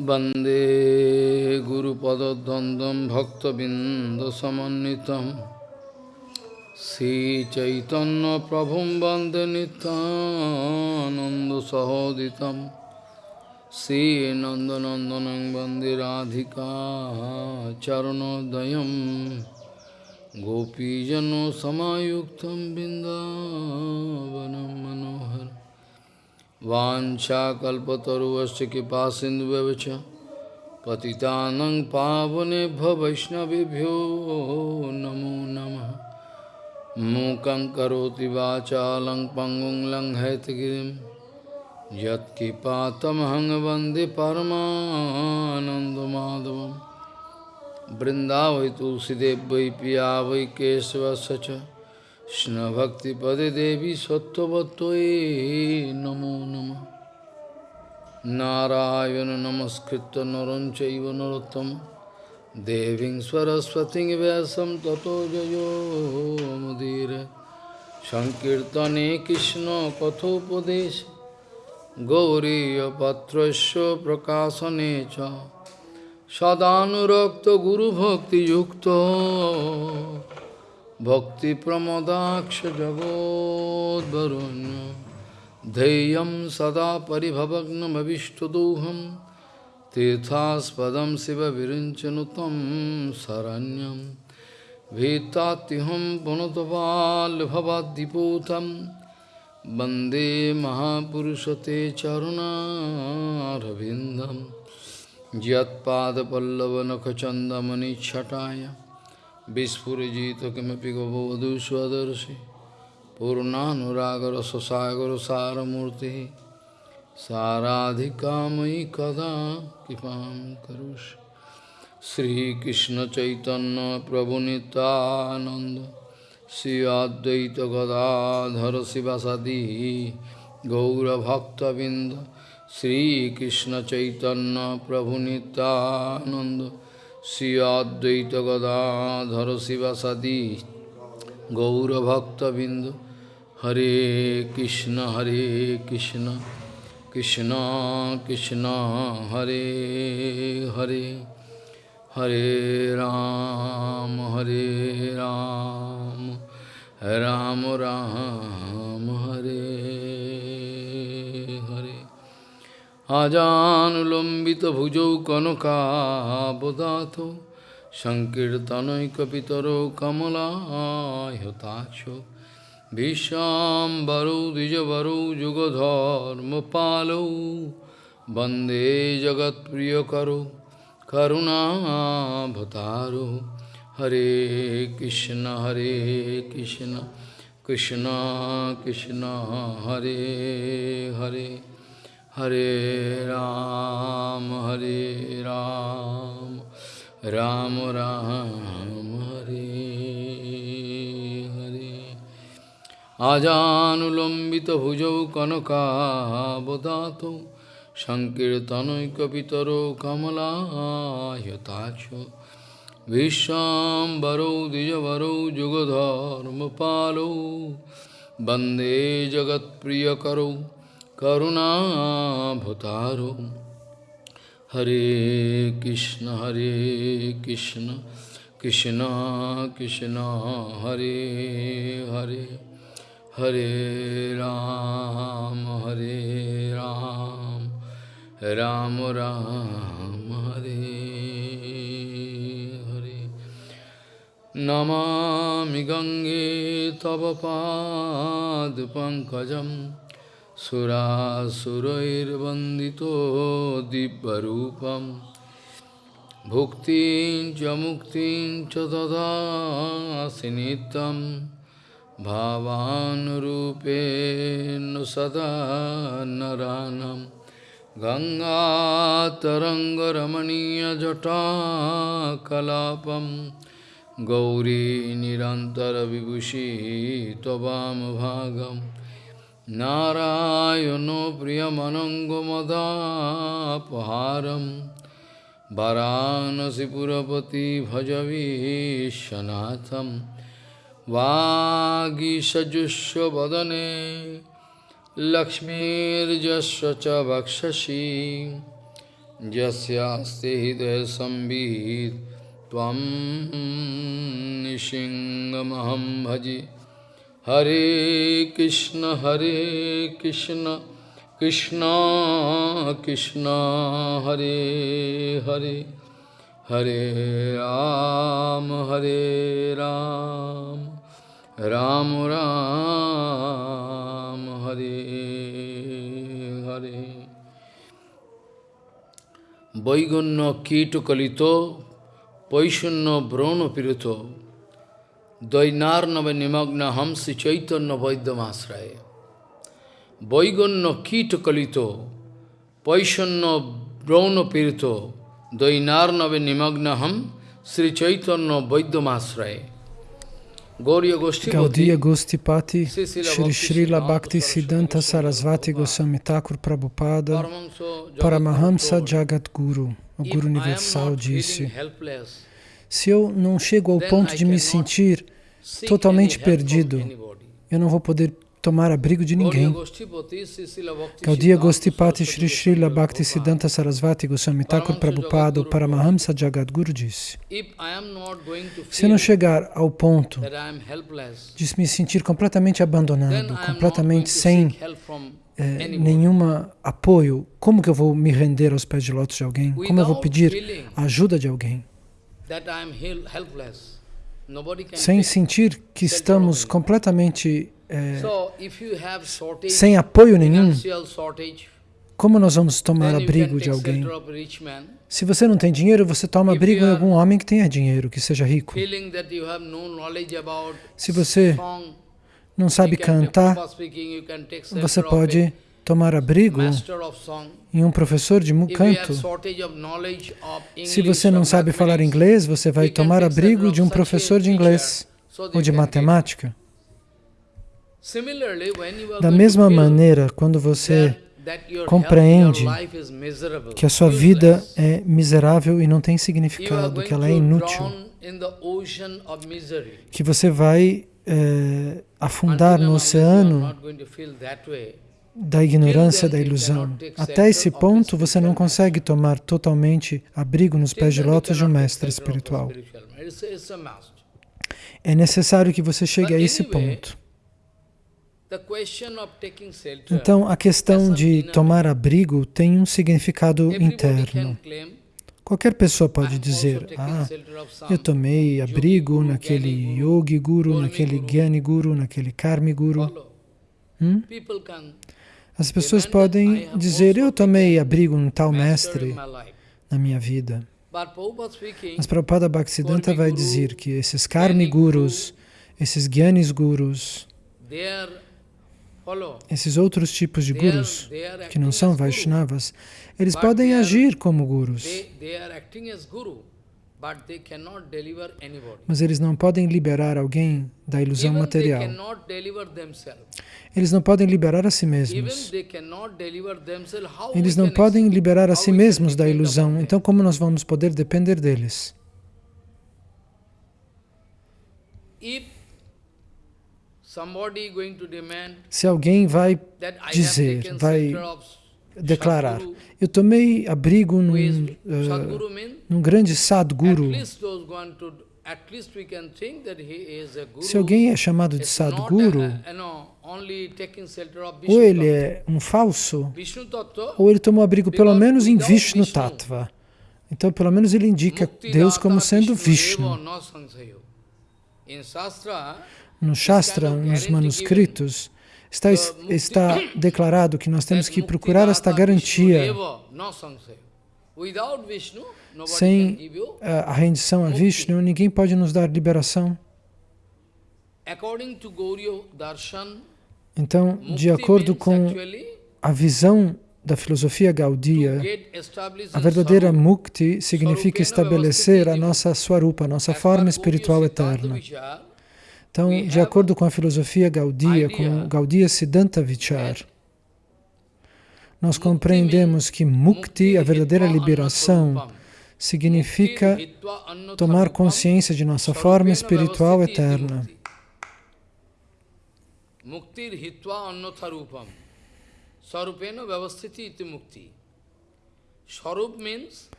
वन्दे गुरुपदद्वन्द्वं भक्तबिन्दसमन्वितं श्रीचैतन्यप्रभुं वन्दे नितानन्दसहोदितं श्रीनन्दनन्दनं वन्दे राधिका चरणोदयं गोपीजनसमायुक्तं बिन्दावनं मनोहर वाञ्छाकल्पतरुवस्य कृपा सिन्धुव्यवच पतितानं पावनेभ्य वैष्णवेभ्यो नमो नमः। मूकं करोति वाचालं पङ्गुं लङ्घयतगिरिं। यत्कृपातमहं वंदे परमानन्दमाधवं तुलसीदेव वै पिया वै केशवस्य কৃষ্ণভক্তিপদে দেবী সত্যবতয়ে নমো নম। নারায়ণ নমস্কৃত নরঞ্চৈব নরোত্তম। দেবীং সরস্বতী ব্যাসম তত জয়োমদীর সংকীর্তনে কৃষ্ণ কথোপদেশ। গৌরীপত্রস্য প্রকাশনে চ। সদানুরক্ত গুরুভক্তিযুক্ত। भक्तिप्रमदाक्ष जगोद्वरुण्य धैर्यं सदा परिभवग्नमविष्टदोहं तीर्थास्पदं शिवविरिञ्चनु तं शरण्यं भीतात्युहं पुनतपाल्भवाद्दिपूतं वन्दे महापुरुषते चरुणारविन्दं यत्पादपल्लवनखचन्दमनिच्छटाय Vispurajita kimapi gavavadu swadarsi Purnanuragara sasagara saramurti Saradhikamai kada kipam karush Sri Krishna Chaitanya Prabhu Nityananda Sri Advaita Gadadhara Sivasadi Gaura Bhakta Vinda Sri Krishna Chaitanya Prabhu Nityananda Sri Advaita Gadadhara Sivasadi Gaura Bhakta Bindu Hare Krishna Hare Krishna Krishna Krishna Hare Hare Hare Ram Hare Ram Ram Ram Hare আজানুলম্বিতভুজৌ কনকাবদাত সংকীর্তনৈকপিতরো কমলায়তাক্ষ বিশ্বাম্বরৌ দ্বিজবরৌ যুগধর্মপালৌ বন্দে জগৎপ্রিয়করৌ করুণাভতারো হরে কৃষ্ণ হরে কৃষ্ণ কৃষ্ণ কৃষ্ণ, হরে Hare. Hare Ram, Hare Ram, Ram Ram, Hare Hare. Ajanulambita bhujau kanaka bodato Sankirtanoikapitaro kamala yatacho Vishambaro dijavaro jugadharma palo Bande jagat priyakaro करुणाभुतारो। हरे कृष्ण हरे कृष्ण कृष्ण कृष्ण, हरे हरे हरे राम हरे राम राम राम, हरे हरे। नमा गंगे तव पाद पंकज सुरासुरैर्वन्दितो दिव्यरूपं भुक्तिं च मुक्तिं च ददासि नित्यं भावानुरूपेण सदा नरानं गङ्गातरङ्गरमणीयजटाकलापं गौरी निरन्तरविभूषी त्ववामभागम् नारायणो प्रियमनङ्गमदापहारं वाराणसीपुरपति भजवीशनाथं वागीषजुष्वदने लक्ष्मीर्जस्व च वक्षसि। यस्यास्ते हृदय त्वं निशिङ्गमहं भजे। Hare Krishna, Hare Krishna, Krishna, Krishna, Hare Hare, Hare Ram, Hare Ram, Ram Ram, Hare Hare. Vaigunna Kito Kalito, Paishunna Brahma Pirito, Dvainarnava nimagna hamsi chaitanya vaidyamasraya. Vaiganya kita kalito, paishanna brahna pirito, Dvainarnava nimagna ham Sri Chaitanya Vaidyamasraya. Gaudiya Gostipati, Shri Srila Bhakti Siddhanta Sarasvati Goswami Thakur Prabhupada, Paramahamsa Jagadguru, o Guru Universal, disse: Se eu não chego ao ponto de me sentir totalmente perdido, eu não vou poder tomar abrigo de ninguém. Gaudiya Gostipati Shri Srila Bhakti Siddhanta Sarasvati Goswami Thakur Prabhupada Paramahamsa Jagadguru disse Se eu não chegar ao ponto de me sentir completamente abandonado, completamente sem é, nenhum apoio, como que eu vou me render aos pés de lótus de alguém? Como eu vou pedir a ajuda de alguém? Sem sentir que estamos completamente é, sem apoio nenhum, como nós vamos tomar abrigo de alguém? Se você não tem dinheiro, você toma abrigo de algum homem que tenha dinheiro, que seja rico. Se você não sabe cantar, você pode tomar abrigo em um professor de canto. Se você não sabe falar inglês, você vai tomar abrigo de um professor de inglês ou de matemática. Da mesma maneira, quando você compreende que a sua vida é miserável e não tem significado, que ela é inútil, que você vai é, afundar no oceano da ignorância, da ilusão. Até esse ponto, você não consegue tomar totalmente abrigo nos pés de lótus de um mestre espiritual. É necessário que você chegue a esse ponto. Então, a questão de tomar abrigo tem um significado interno. Qualquer pessoa pode dizer, ah, eu tomei abrigo naquele Yogi Guru, naquele Gyani Guru, naquele Karmi Guru. Hum? As pessoas podem dizer, eu tomei abrigo em tal mestre na minha vida. Mas Prabhupada Bhaktisiddhanta vai dizer que esses Karmi Gurus, esses Gyanis Gurus, esses outros tipos de gurus, que não são Vaishnavas, eles podem agir como gurus, mas eles não podem liberar alguém da ilusão material. Eles não podem liberar a si mesmos. Eles não podem liberar a si mesmos da ilusão, então como nós vamos poder depender deles? Se alguém vai dizer, vai declarar, eu tomei abrigo num, uh, num grande Sadguru, se alguém é chamado de Sadguru, ou ele é um falso, ou ele tomou abrigo pelo menos em Vishnu Tattva. Então, pelo menos ele indica Deus como sendo Vishnu. No Shastra, nos manuscritos, está, está declarado que nós temos que procurar esta garantia. Sem a rendição a Vishnu, ninguém pode nos dar liberação. Então, de acordo com a visão da filosofia Gaudiya, a verdadeira mukti significa estabelecer a nossa swarupa, a nossa forma espiritual eterna. Então, de acordo com a filosofia Gaudiya, com Gaudiya Siddhanta Vichar, nós compreendemos que mukti, a verdadeira liberação, significa tomar consciência de nossa forma espiritual eterna.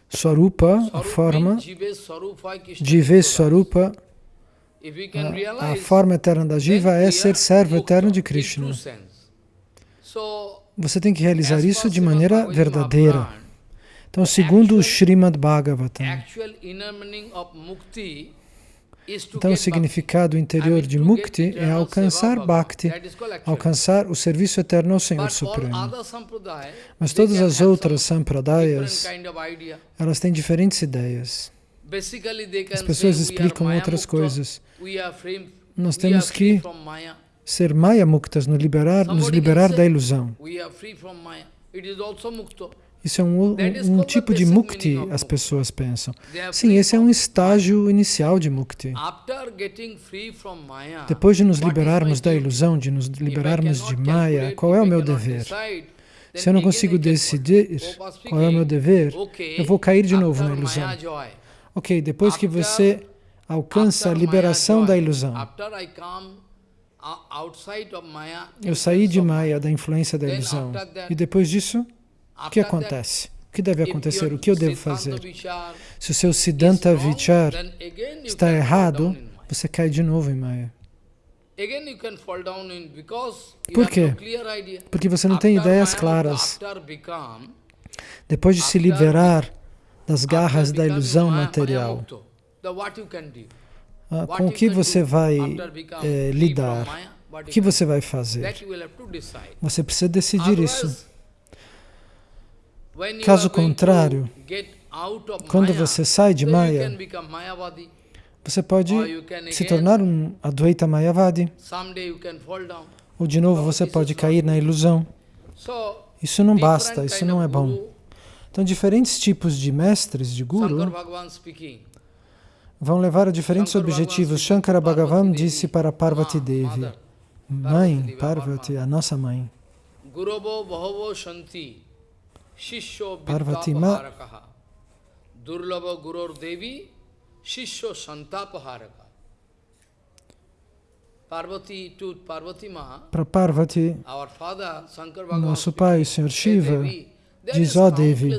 Swarupa, a forma, Jive Swarupa, a, a forma eterna da Jiva é ser servo eterno de Krishna. Você tem que realizar isso de maneira verdadeira. Então, segundo o Srimad Bhagavatam, então o significado interior de Mukti é alcançar Bhakti, alcançar o serviço eterno ao Senhor Supremo. Mas todas as outras sampradayas, elas têm diferentes ideias. As pessoas explicam outras coisas. Nós temos que ser Maya Muktas, nos liberar, nos liberar da ilusão. Isso é um, um, um, tipo de mukti, as pessoas pensam. Sim, esse é um estágio inicial de mukti. Depois de nos liberarmos da ilusão, de nos liberarmos de Maya, qual é o meu dever? Se eu não consigo decidir qual é o meu dever, eu vou cair de novo na ilusão. Ok, depois que você alcança a liberação da ilusão, eu saí de Maya, da influência da ilusão, e depois disso, o que acontece? O que deve acontecer? O que eu devo fazer? Se o seu Siddhanta Vichar está errado, você cai de novo em Maya. Por quê? Porque você não tem ideias claras. Depois de se liberar das garras da ilusão material, ah, com o que você vai eh, lidar? O que você vai fazer? Você precisa decidir isso. Caso contrário, quando você sai de Maya, você pode se tornar um Advaita Mayavadi. Ou de novo você pode cair na ilusão. Isso não basta, isso não é bom. Então, diferentes tipos de mestres, de guru, vão levar a diferentes objetivos. Shankara Bhagavan disse para Parvati Devi, Mãe, Parvati, a nossa mãe. Parvati Ma Durlava Gurur Devi Shishyo Santapaharaka para Parvati, nosso pai, o Senhor Shiva, diz, ó oh Devi,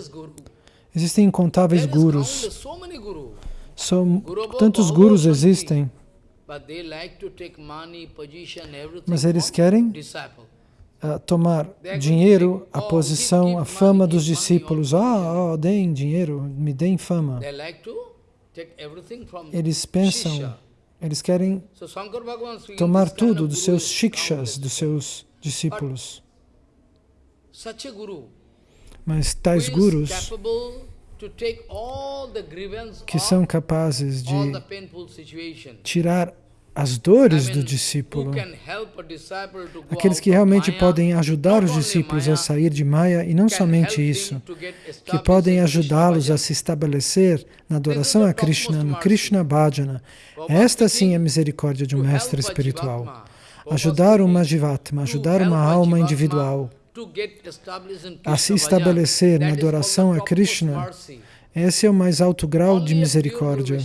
existem incontáveis gurus. São, tantos gurus existem, mas eles querem uh, tomar dinheiro, a posição, a fama dos discípulos. Ah, oh, deem dinheiro, me deem fama. Eles pensam, eles querem tomar tudo dos seus shikshas, dos seus discípulos. Mas tais gurus que são capazes de tirar as dores do discípulo, aqueles que realmente podem ajudar os discípulos a sair de Maya, e não somente isso, que podem ajudá-los a se estabelecer na adoração a Krishna, no Krishna Bhajana. Esta sim é a misericórdia de um mestre espiritual. Ajudar uma Jivatma, ajudar uma alma individual a se estabelecer na adoração a Krishna, esse é o mais alto grau de misericórdia.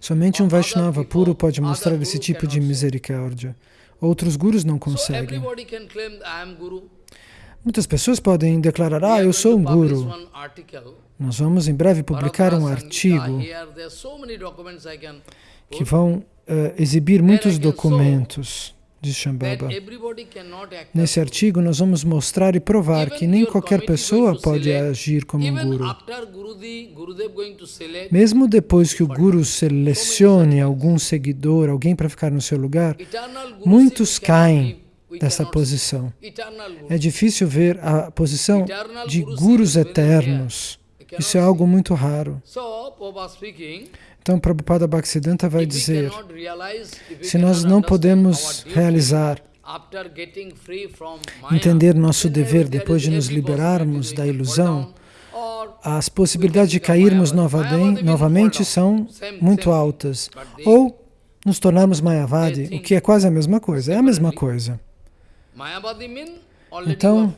Somente um Vaishnava puro pode mostrar esse tipo de misericórdia. Outros gurus não conseguem. Muitas pessoas podem declarar, ah, eu sou um guru. Nós vamos em breve publicar um artigo que vão uh, exibir muitos documentos diz Shambhava. Nesse artigo, nós vamos mostrar e provar que nem qualquer pessoa pode agir como um guru. Mesmo depois que o guru selecione algum seguidor, alguém para ficar no seu lugar, muitos caem dessa posição. É difícil ver a posição de gurus eternos. Isso é algo muito raro. Então, Prabhupada Bhaktisiddhanta vai dizer, se nós não podemos realizar, entender nosso dever depois de nos liberarmos da ilusão, as possibilidades de cairmos novamente são muito altas. Ou nos tornarmos Mayavadi, o que é quase a mesma coisa, é a mesma coisa. Então,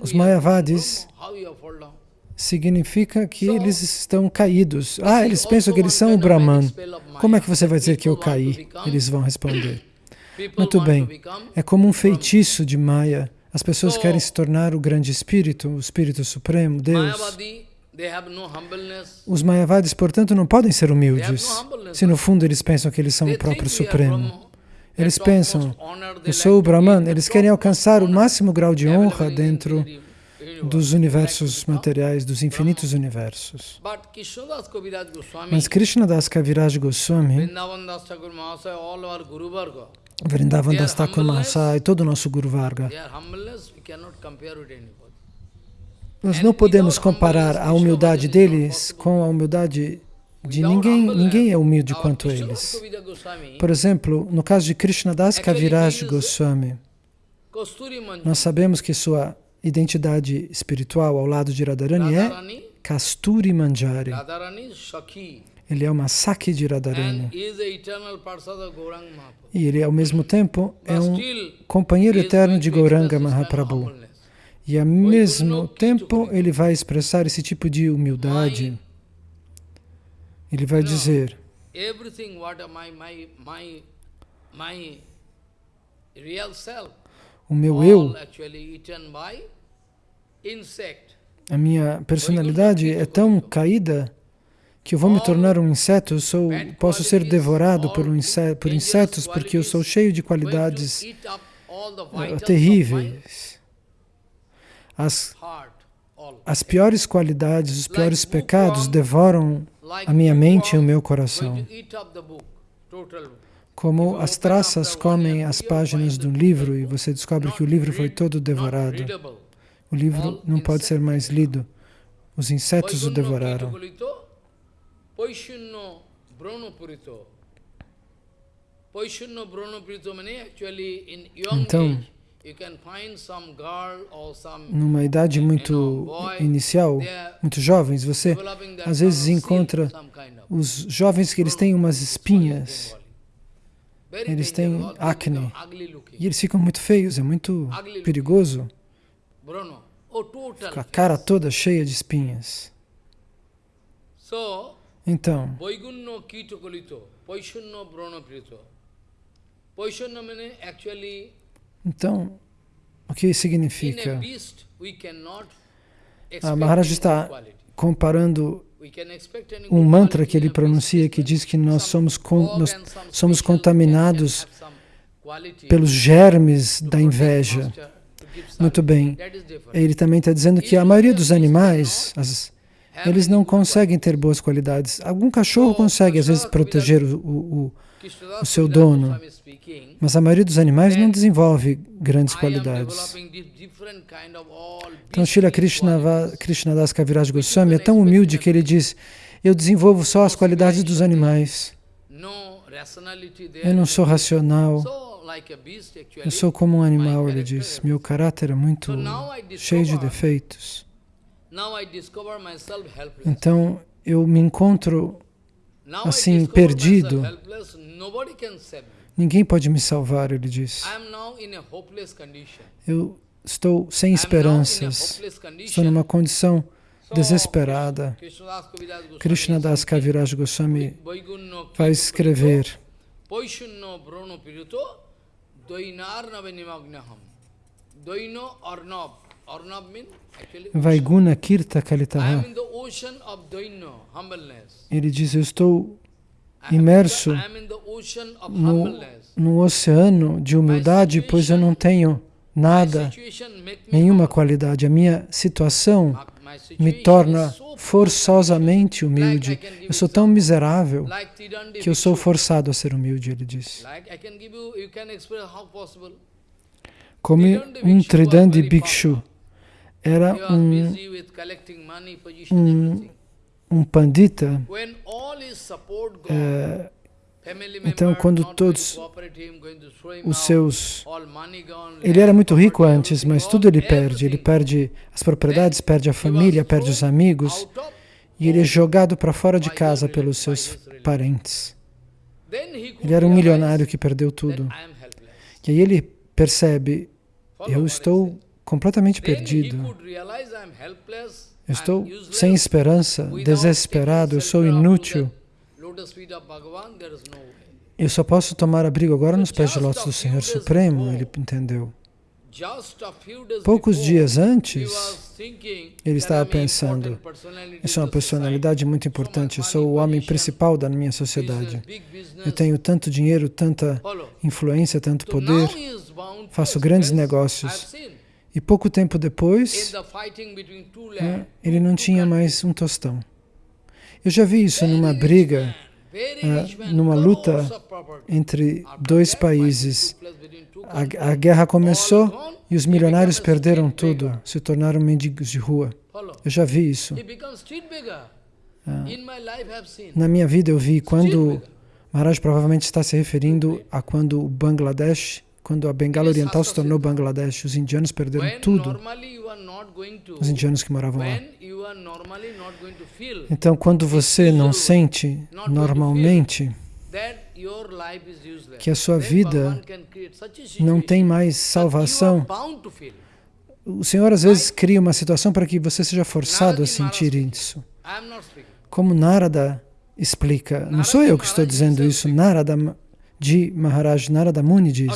os Mayavadis significa que eles estão caídos. Ah, eles pensam que eles são o Brahman. Como é que você vai dizer que eu caí? Eles vão responder. Muito bem. É como um feitiço de Maya. As pessoas querem se tornar o grande espírito, o espírito supremo, Deus. Os Mayavadis, portanto, não podem ser humildes, se no fundo eles pensam que eles são o próprio Supremo. Eles pensam, eu sou o Brahman, eles querem alcançar o máximo grau de honra dentro dos universos materiais, dos infinitos universos. Mas Krishnadas Kaviraj Goswami, Vrindavan Das Thakur Mahasaya e todo o nosso Guru Varga, nós não podemos comparar a humildade deles com a humildade de ninguém. Ninguém é humilde quanto eles. Por exemplo, no caso de Krishnadas Kaviraj Goswami, nós sabemos que sua identidade espiritual ao lado de Radharani é Kasturi Manjari. Ele é uma Saki de Radharani. E ele, ao mesmo tempo, é um companheiro eterno de Gauranga Mahaprabhu. E, ao mesmo tempo, ele vai expressar esse tipo de humildade. Ele vai dizer, o meu eu, a minha personalidade é tão caída que eu vou me tornar um inseto, eu sou, posso ser devorado por, um inseto, por insetos porque eu sou cheio de qualidades uh, terríveis. As, as piores qualidades, os piores pecados devoram a minha mente e o meu coração. Como as traças comem as páginas do livro e você descobre que o livro foi todo devorado. O livro não pode ser mais lido. Os insetos o devoraram. Então, numa idade muito inicial, muito jovens, você às vezes encontra os jovens que eles têm umas espinhas, eles têm acne, e eles ficam muito feios, é muito perigoso. Fica a cara toda cheia de espinhas. Então, então, o que significa? A Maharaj está comparando um mantra que ele pronuncia que diz que nós somos, con nós somos contaminados pelos germes da inveja. Muito bem. Ele também está dizendo que a maioria dos animais, as, eles não conseguem ter boas qualidades. Algum cachorro consegue, às vezes, proteger o, o, o seu dono, mas a maioria dos animais não desenvolve grandes qualidades. Então, Srila Krishna, Kaviraj Goswami é tão humilde que ele diz, eu desenvolvo só as qualidades dos animais. Eu não sou racional. Eu sou como um animal, ele diz. Meu caráter é muito cheio de defeitos. Então, eu me encontro assim, perdido. Ninguém pode me salvar, ele diz. Eu estou sem esperanças. Estou numa condição desesperada. Krishna Das Kaviraj Goswami vai escrever Vaiguna Kirta Kalitaha. Ele diz, eu estou imerso no, no oceano de humildade, pois eu não tenho nada, nenhuma qualidade. A minha situação me torna forçosamente humilde. Eu sou tão miserável que eu sou forçado a ser humilde, ele diz. Como um Tridandi Bhikshu era um, um, um pandita, é, então quando todos os seus... Ele era muito rico antes, mas tudo ele perde. Ele perde as propriedades, perde a família, perde os amigos, e ele é jogado para fora de casa pelos seus parentes. Ele era um milionário que perdeu tudo. E aí ele percebe, eu estou completamente perdido. Eu estou sem esperança, desesperado, eu sou inútil. Eu só posso tomar abrigo agora nos pés de lótus do Senhor Supremo, ele entendeu. Poucos dias antes, ele estava pensando, eu sou uma personalidade muito importante, eu sou o homem principal da minha sociedade. Eu tenho tanto dinheiro, tanta influência, tanto poder, faço grandes negócios. E pouco tempo depois, né, ele não tinha mais um tostão. Eu já vi isso numa briga, uh, numa luta entre dois países. A, a, guerra começou e os milionários perderam tudo, se tornaram mendigos de rua. Eu já vi isso. Ah, na minha vida eu vi quando Maharaj provavelmente está se referindo a quando o Bangladesh quando a Bengala Oriental se tornou Bangladesh, os indianos perderam tudo. Os indianos que moravam lá. Então, quando você não sente normalmente que a sua vida não tem mais salvação, o Senhor às vezes cria uma situação para que você seja forçado a sentir isso. Como Narada explica, não sou eu que estou dizendo isso, Narada de Maharaj Narada Muni diz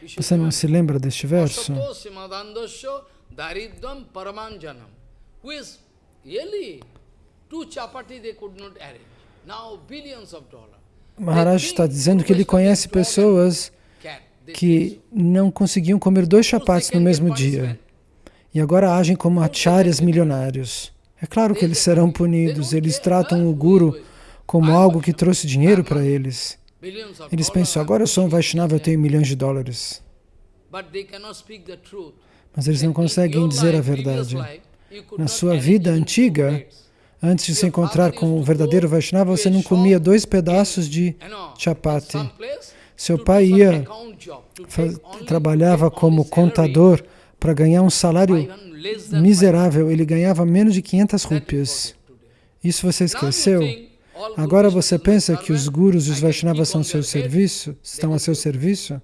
Você não se lembra deste verso? Maharaj está dizendo que ele conhece pessoas que não conseguiam comer dois chapates no mesmo dia e agora agem como acharyas milionários. É claro que eles serão punidos, eles tratam o guru como algo que trouxe dinheiro para eles. Eles pensam, agora eu sou um Vaishnava, eu tenho milhões de dólares. Mas eles não conseguem dizer a verdade. Na sua vida antiga, antes de se encontrar com o verdadeiro Vaishnava, você não comia dois pedaços de chapati. Seu pai ia, trabalhava como contador para ganhar um salário miserável, ele ganhava menos de 500 rúpias. Isso você esqueceu? Agora você pensa que os gurus e os Vaishnavas são seu serviço, estão a seu serviço?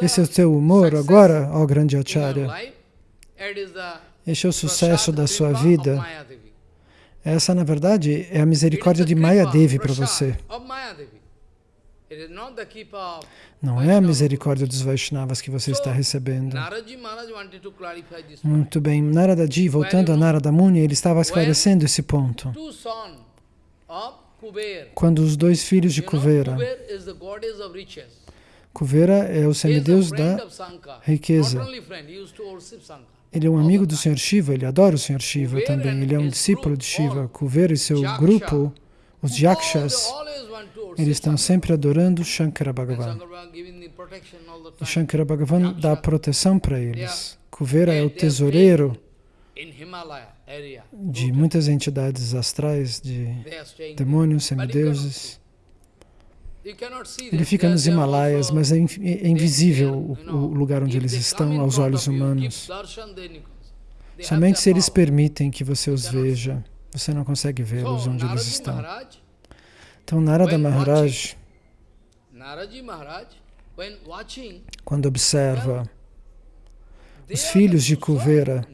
Esse é o teu humor agora, ó grande Acharya? Este é o sucesso da sua vida. Essa, na verdade, é a misericórdia de Maya Devi para você. Não é a misericórdia dos Vaishnavas que você está recebendo. Muito bem, Naradaji, voltando a Narada Muni, ele estava esclarecendo esse ponto. Quando os dois filhos de Kuvera, Kuvera é o semideus da riqueza. Ele é um amigo do Senhor Shiva, ele adora o Senhor Shiva também, ele é um discípulo de Shiva. Kuvera e seu grupo, os Yakshas, eles estão sempre adorando Shankara Bhagavan. E Shankara Bhagavan dá proteção para eles. Kuvera é o tesoureiro de muitas entidades astrais, de demônios, semideuses. Ele fica nos Himalaias, mas é, é invisível o, o lugar onde eles estão aos olhos humanos. Somente se eles permitem que você os veja, você não consegue vê-los onde eles estão. Então Narada Maharaj, quando observa os filhos de Kuvera,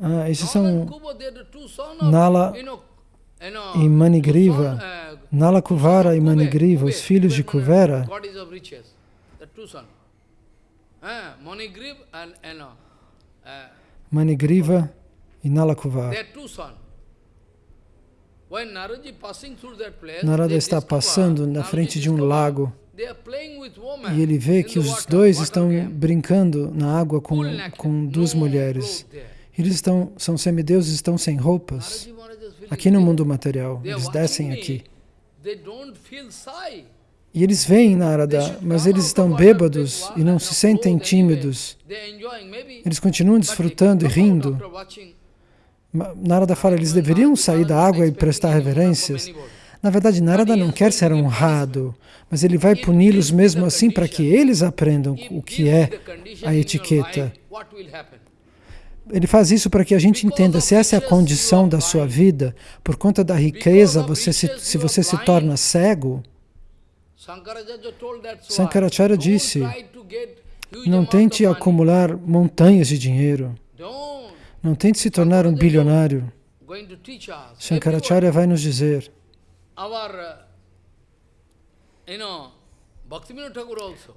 ah, esses são Nala e Manigriva, uh, Nala Kuvara e Manigriva, os filhos de Kuvera, Manigriva e Nala Kuvara. Narada está passando na frente de um lago e ele vê que os dois estão brincando na água com, com duas mulheres. Eles estão, são semideuses, estão sem roupas. Aqui no mundo material, eles descem aqui. E eles veem Narada, mas eles estão bêbados e não se sentem tímidos. Eles continuam desfrutando e rindo. Narada fala, eles deveriam sair da água e prestar reverências. Na verdade, Narada não quer ser honrado, mas ele vai puni-los mesmo assim para que eles aprendam o que é a etiqueta. Ele faz isso para que a gente entenda, se essa é a condição da sua vida, por conta da riqueza, você se, se você se torna cego, Sankaracharya disse, não tente acumular montanhas de dinheiro. Não tente se tornar um bilionário. Shankaracharya vai nos dizer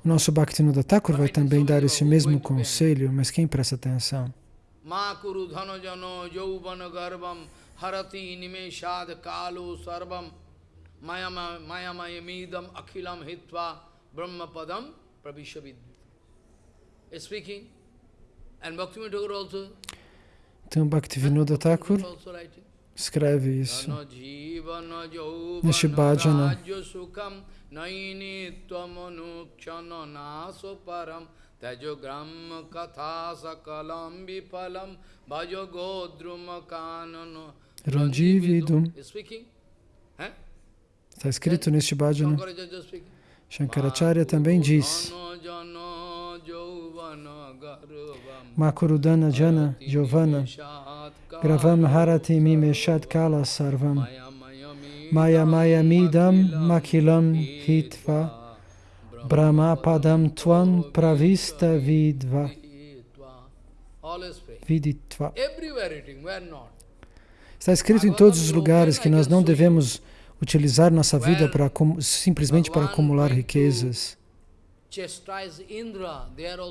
o nosso Bhaktivinoda Thakur vai também dar esse mesmo conselho, mas quem presta atenção? Harati brahmapadam pravishavid. Speaking, and Bhaktivinoda Thakur also então, Bhaktivinoda Thakur escreve isso neste bhajana. Godrum kanano randividum. Está escrito neste bhajana. Shankaracharya também diz Makurudana Jana Giovanna. Gravam Harati Mimeshat Kala Sarvam. Maya Maya Midam Makilam Hitva. Brahma Padam Twan Pravista Vidva. Viditva. Está escrito em todos os lugares que nós não devemos utilizar nossa vida para, simplesmente para acumular riquezas.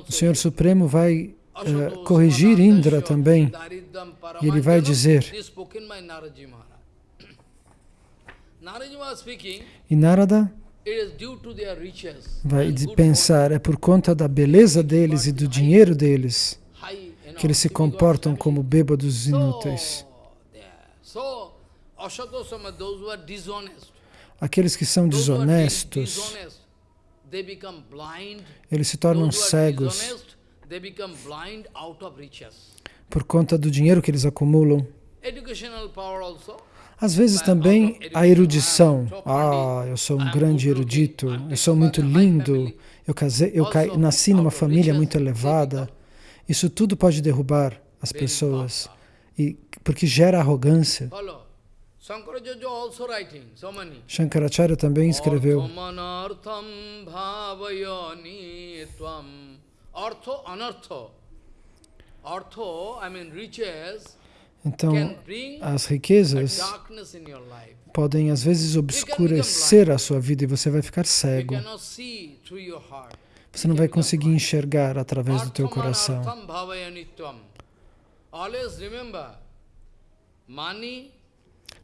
O Senhor Supremo vai uh, corrigir Indra também. E ele vai dizer, e Narada vai pensar, é por conta da beleza deles e do dinheiro deles que eles se comportam como bêbados inúteis. Aqueles que são desonestos, eles se tornam cegos. por conta do dinheiro que eles acumulam. Às vezes também a erudição. Ah, eu sou um grande erudito, eu sou muito lindo, eu, casei, eu nasci numa família muito elevada. Isso tudo pode derrubar as pessoas, e, porque gera arrogância. Shankaracharya também escreveu. Então, as riquezas podem às vezes obscurecer a sua vida e você vai ficar cego. Você não vai conseguir enxergar através do teu coração.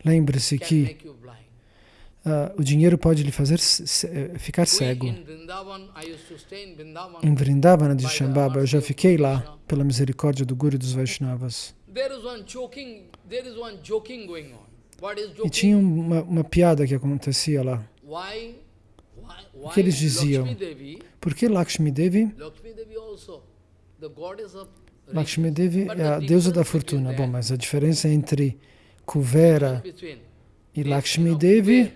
Lembre-se que uh, o dinheiro pode lhe fazer eh, ficar cego. Em Vrindavana de Shambhava, eu já fiquei lá pela misericórdia do Guru e dos Vaishnavas. E tinha uma, uma piada que acontecia lá. O que eles diziam? Por que Lakshmi Devi? Lakshmi Devi é a deusa da fortuna. Bom, mas a diferença entre Kuvera e Lakshmi Devi,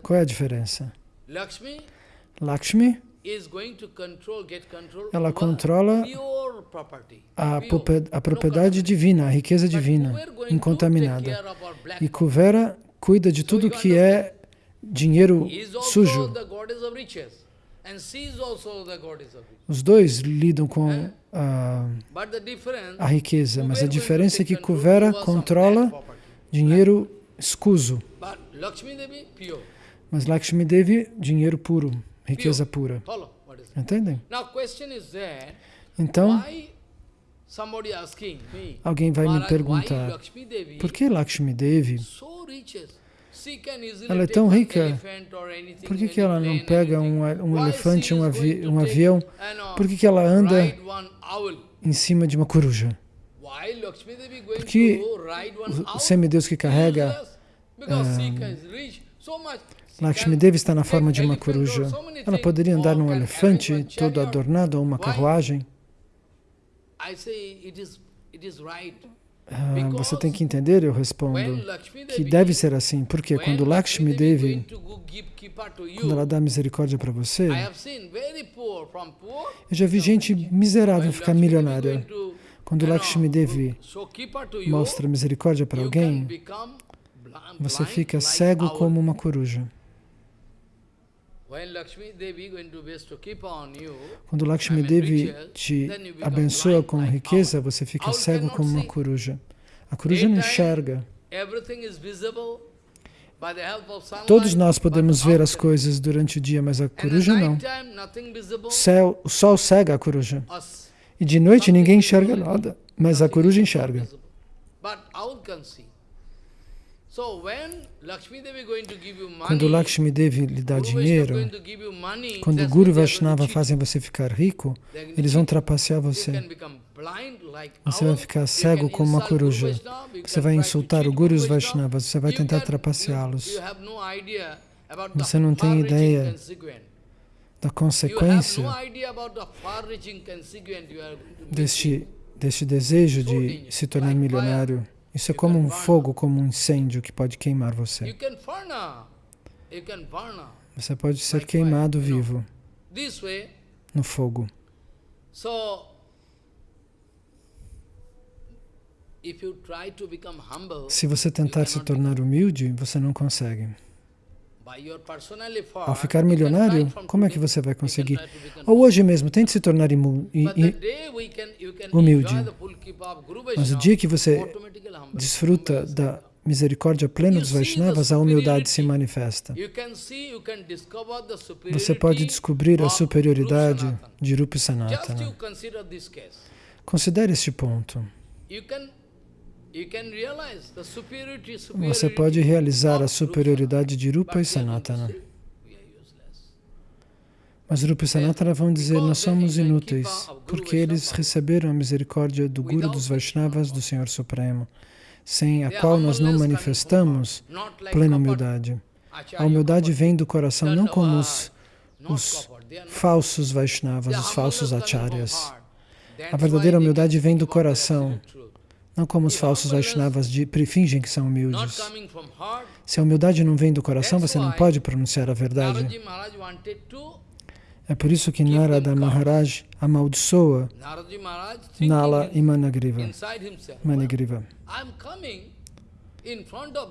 qual é a diferença? Lakshmi, ela controla a, a propriedade divina, a riqueza divina, incontaminada. E Kuvera cuida de tudo que é dinheiro sujo. Os dois lidam com a, a riqueza, mas a diferença é que Kuvera controla dinheiro escuso, mas Lakshmi Devi, dinheiro puro, riqueza pura. Entendem? Então, alguém vai me perguntar, por que Lakshmi Devi ela é tão rica, por que, que ela não pega um, um elefante, um, avi um avião? Por que, que ela anda em cima de uma coruja? Porque o semideus que carrega uh, Lakshmi Devi está na forma de uma coruja. Ela poderia andar num elefante todo adornado ou uma carruagem. Ah, você tem que entender, eu respondo, que deve ser assim, porque quando Lakshmi Devi, quando ela dá misericórdia para você, eu já vi gente miserável ficar milionária. Quando Lakshmi Devi mostra misericórdia para alguém, você fica cego como uma coruja. Quando Lakshmi Devi te abençoa com riqueza, você fica cego como uma coruja. A coruja não enxerga. Todos nós podemos ver as coisas durante o dia, mas a coruja não. O, céu, o sol cega a coruja. E de noite ninguém enxerga nada, mas a coruja enxerga. Quando Lakshmi Devi lhe dá dinheiro, quando o Guru Vaishnava fazem você ficar rico, eles vão trapacear você. Você vai ficar cego como uma coruja. Você vai insultar o Guru e os Vaishnavas, você vai tentar trapaceá-los. Você não tem ideia da consequência deste, deste desejo de se tornar milionário. Isso é como um fogo, como um incêndio que pode queimar você. Você pode ser queimado vivo no fogo. Se você tentar se tornar humilde, você não consegue. Ao ficar milionário, como é que você vai conseguir? Ou hoje mesmo, tente se tornar humilde. Mas o dia que você desfruta da misericórdia plena dos Vaishnavas, a humildade se manifesta. Você pode descobrir a superioridade de Rupa Sanatana. Considere este ponto. Você pode realizar a superioridade de Rupa e Sanatana. Mas Rupa e Sanatana vão dizer, nós somos inúteis, porque eles receberam a misericórdia do Guru dos Vaishnavas, do Senhor Supremo, sem a qual nós não manifestamos plena humildade. A humildade vem do coração, não como os, os falsos Vaishnavas, os falsos acharyas. A verdadeira humildade vem do coração. Não como os falsos Vaishnavas de, fingem que são humildes. Se a humildade não vem do coração, você não pode pronunciar a verdade. É por isso que Narada Maharaj amaldiçoa Nala e Managriva. Manigriva.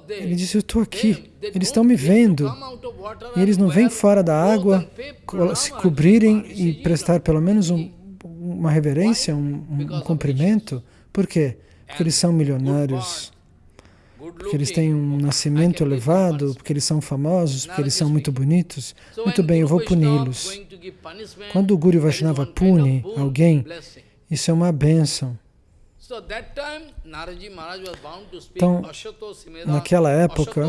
Ele disse, eu estou aqui, eles estão me vendo. E eles não vêm fora da água se cobrirem e prestar pelo menos um, uma reverência, um, um cumprimento. Por quê? Porque eles são milionários, porque eles têm um nascimento elevado, porque eles são famosos, porque eles são muito bonitos. Muito bem, eu vou puni-los. Quando o Guru Vaishnava pune alguém, isso é uma bênção. Então, naquela época,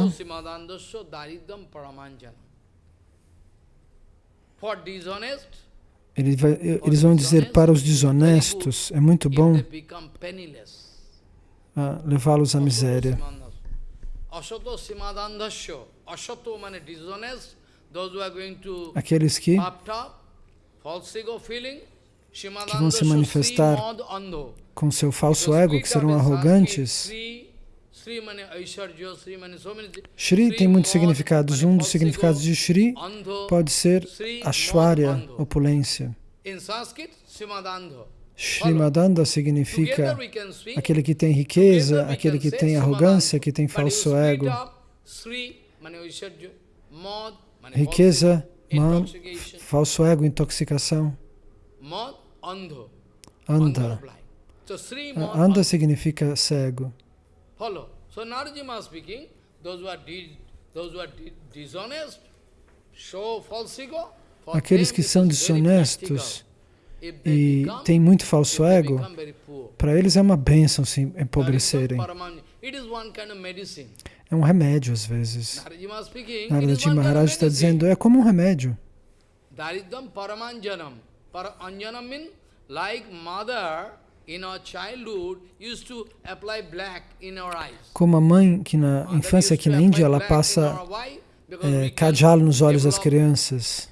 eles vão dizer para os desonestos, é muito bom levá-los à miséria. Aqueles que, que vão se manifestar com seu falso ego, que serão arrogantes. Shri tem muitos significados. Um dos significados de Shri pode ser Ashwarya, opulência. Em sânscrito, Simadandho. Shrimadanda significa aquele que tem riqueza, aquele que tem arrogância, que tem falso ego. Riqueza, man, falso ego, intoxicação. Anda. Anda significa cego. Aqueles que são desonestos e tem muito falso ego, para eles é uma bênção se empobrecerem. É um remédio às vezes. Naradaji Maharaj está dizendo, é como um remédio. Como a mãe que na infância aqui na Índia, ela passa é, cajalo nos olhos das crianças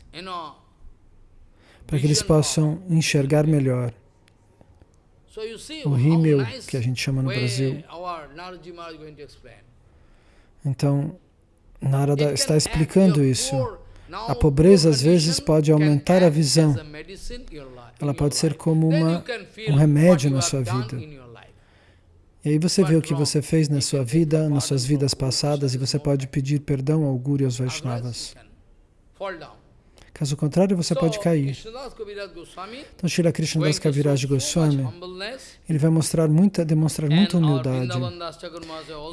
para que eles possam enxergar melhor. O rímel, que a gente chama no Brasil. Então, Narada está explicando isso. A pobreza, às vezes, pode aumentar a visão. Ela pode ser como uma, um remédio na sua vida. E aí você vê o que você fez na sua vida, nas suas vidas passadas, e você pode pedir perdão ao Guru e aos Vaishnavas. Caso contrário, você pode cair. Então, Srila Krishnadas Kaviraj Goswami, ele vai mostrar muita, demonstrar muita humildade.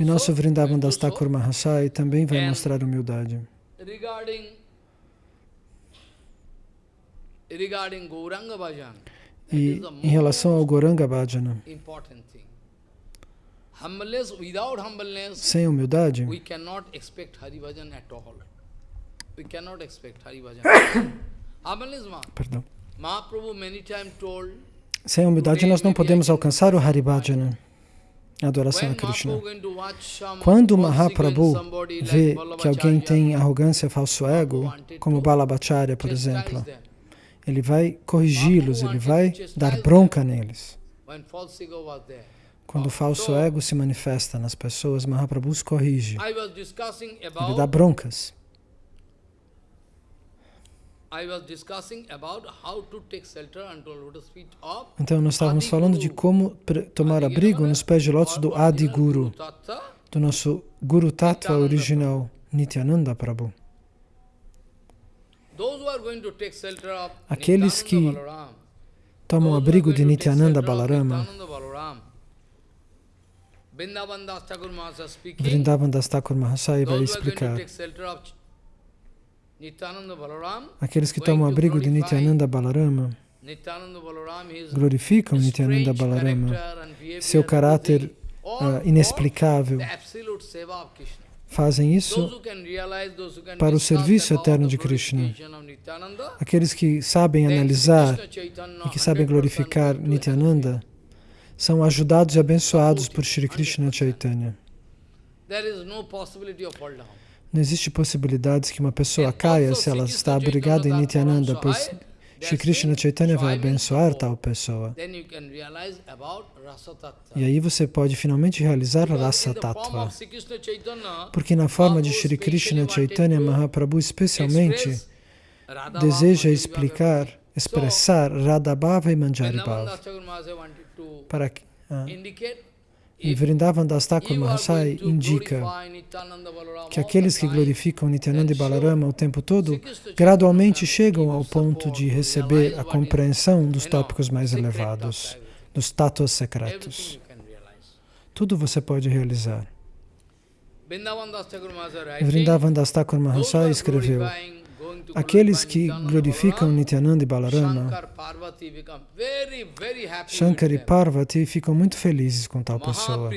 E nosso Vrindavan Das Thakur Mahasai também vai mostrar humildade. E em relação ao Goranga Bhajana, sem humildade, Perdão. Sem humildade nós não podemos alcançar o Haribhajana, a adoração a Krishna. Quando Mahaprabhu vê que alguém tem arrogância, falso ego, como Balabhacharya, por exemplo, ele vai corrigi-los, ele vai dar bronca neles. Quando o falso ego se manifesta nas pessoas, Mahaprabhu os corrige. Ele dá broncas. Então, nós estávamos falando de como tomar abrigo nos pés de lótus do Adi Guru, do nosso Guru Tattva original, Nityananda Prabhu. Aqueles que tomam abrigo de Nityananda Balarama, Vrindavan Das Thakur Mahasai vai explicar Aqueles que tomam abrigo de Nityananda Balarama glorificam Nityananda Balarama, seu caráter uh, inexplicável. Fazem isso para o serviço eterno de Krishna. Aqueles que sabem analisar e que sabem glorificar Nityananda são ajudados e abençoados por Shri Krishna Chaitanya. Não existe possibilidades que uma pessoa caia se ela está abrigada em Nityananda, pois Shri Krishna Chaitanya vai abençoar tal pessoa. E aí você pode finalmente realizar Rasa Tattva. Porque na forma de Shri Krishna Chaitanya Mahaprabhu especialmente deseja explicar, expressar Radhabhava e Manjaribhava. Para que, ah, e Vrindavan Das Thakur Mahasai indica que aqueles que glorificam Nityananda e Balarama o tempo todo, gradualmente chegam ao ponto de receber a compreensão dos tópicos mais elevados, dos tátuas secretos. Tudo você pode realizar. Vrindavan Das Thakur Mahasai escreveu Aqueles que glorificam Nityananda e Balarama, Shankar e Parvati ficam muito felizes com tal pessoa.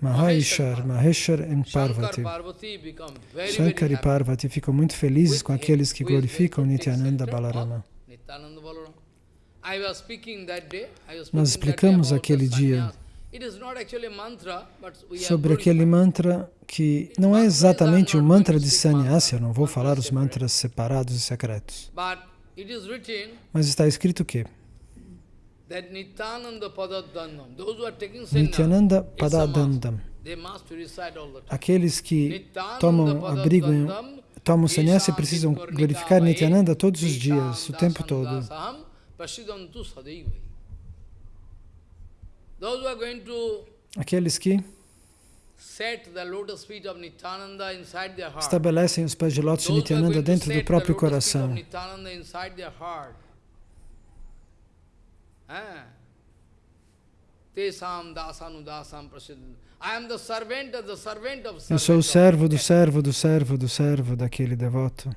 Maheshwar, Maheshwar e Parvati. Shankar e Parvati ficam muito felizes com aqueles que glorificam Nityananda Balarama. Nós explicamos aquele dia sobre aquele mantra que não é exatamente o mantra de sannyasa, eu não vou falar os mantras separados e secretos. Mas está escrito que Nityananda Padadandam, aqueles que tomam abrigo, tomam sannyasa precisam glorificar Nityananda todos os dias, o tempo todo. Aqueles que estabelecem os pés de lótus de Nityananda dentro do próprio coração. Ah. Eu sou o servo do servo do servo do servo daquele devoto.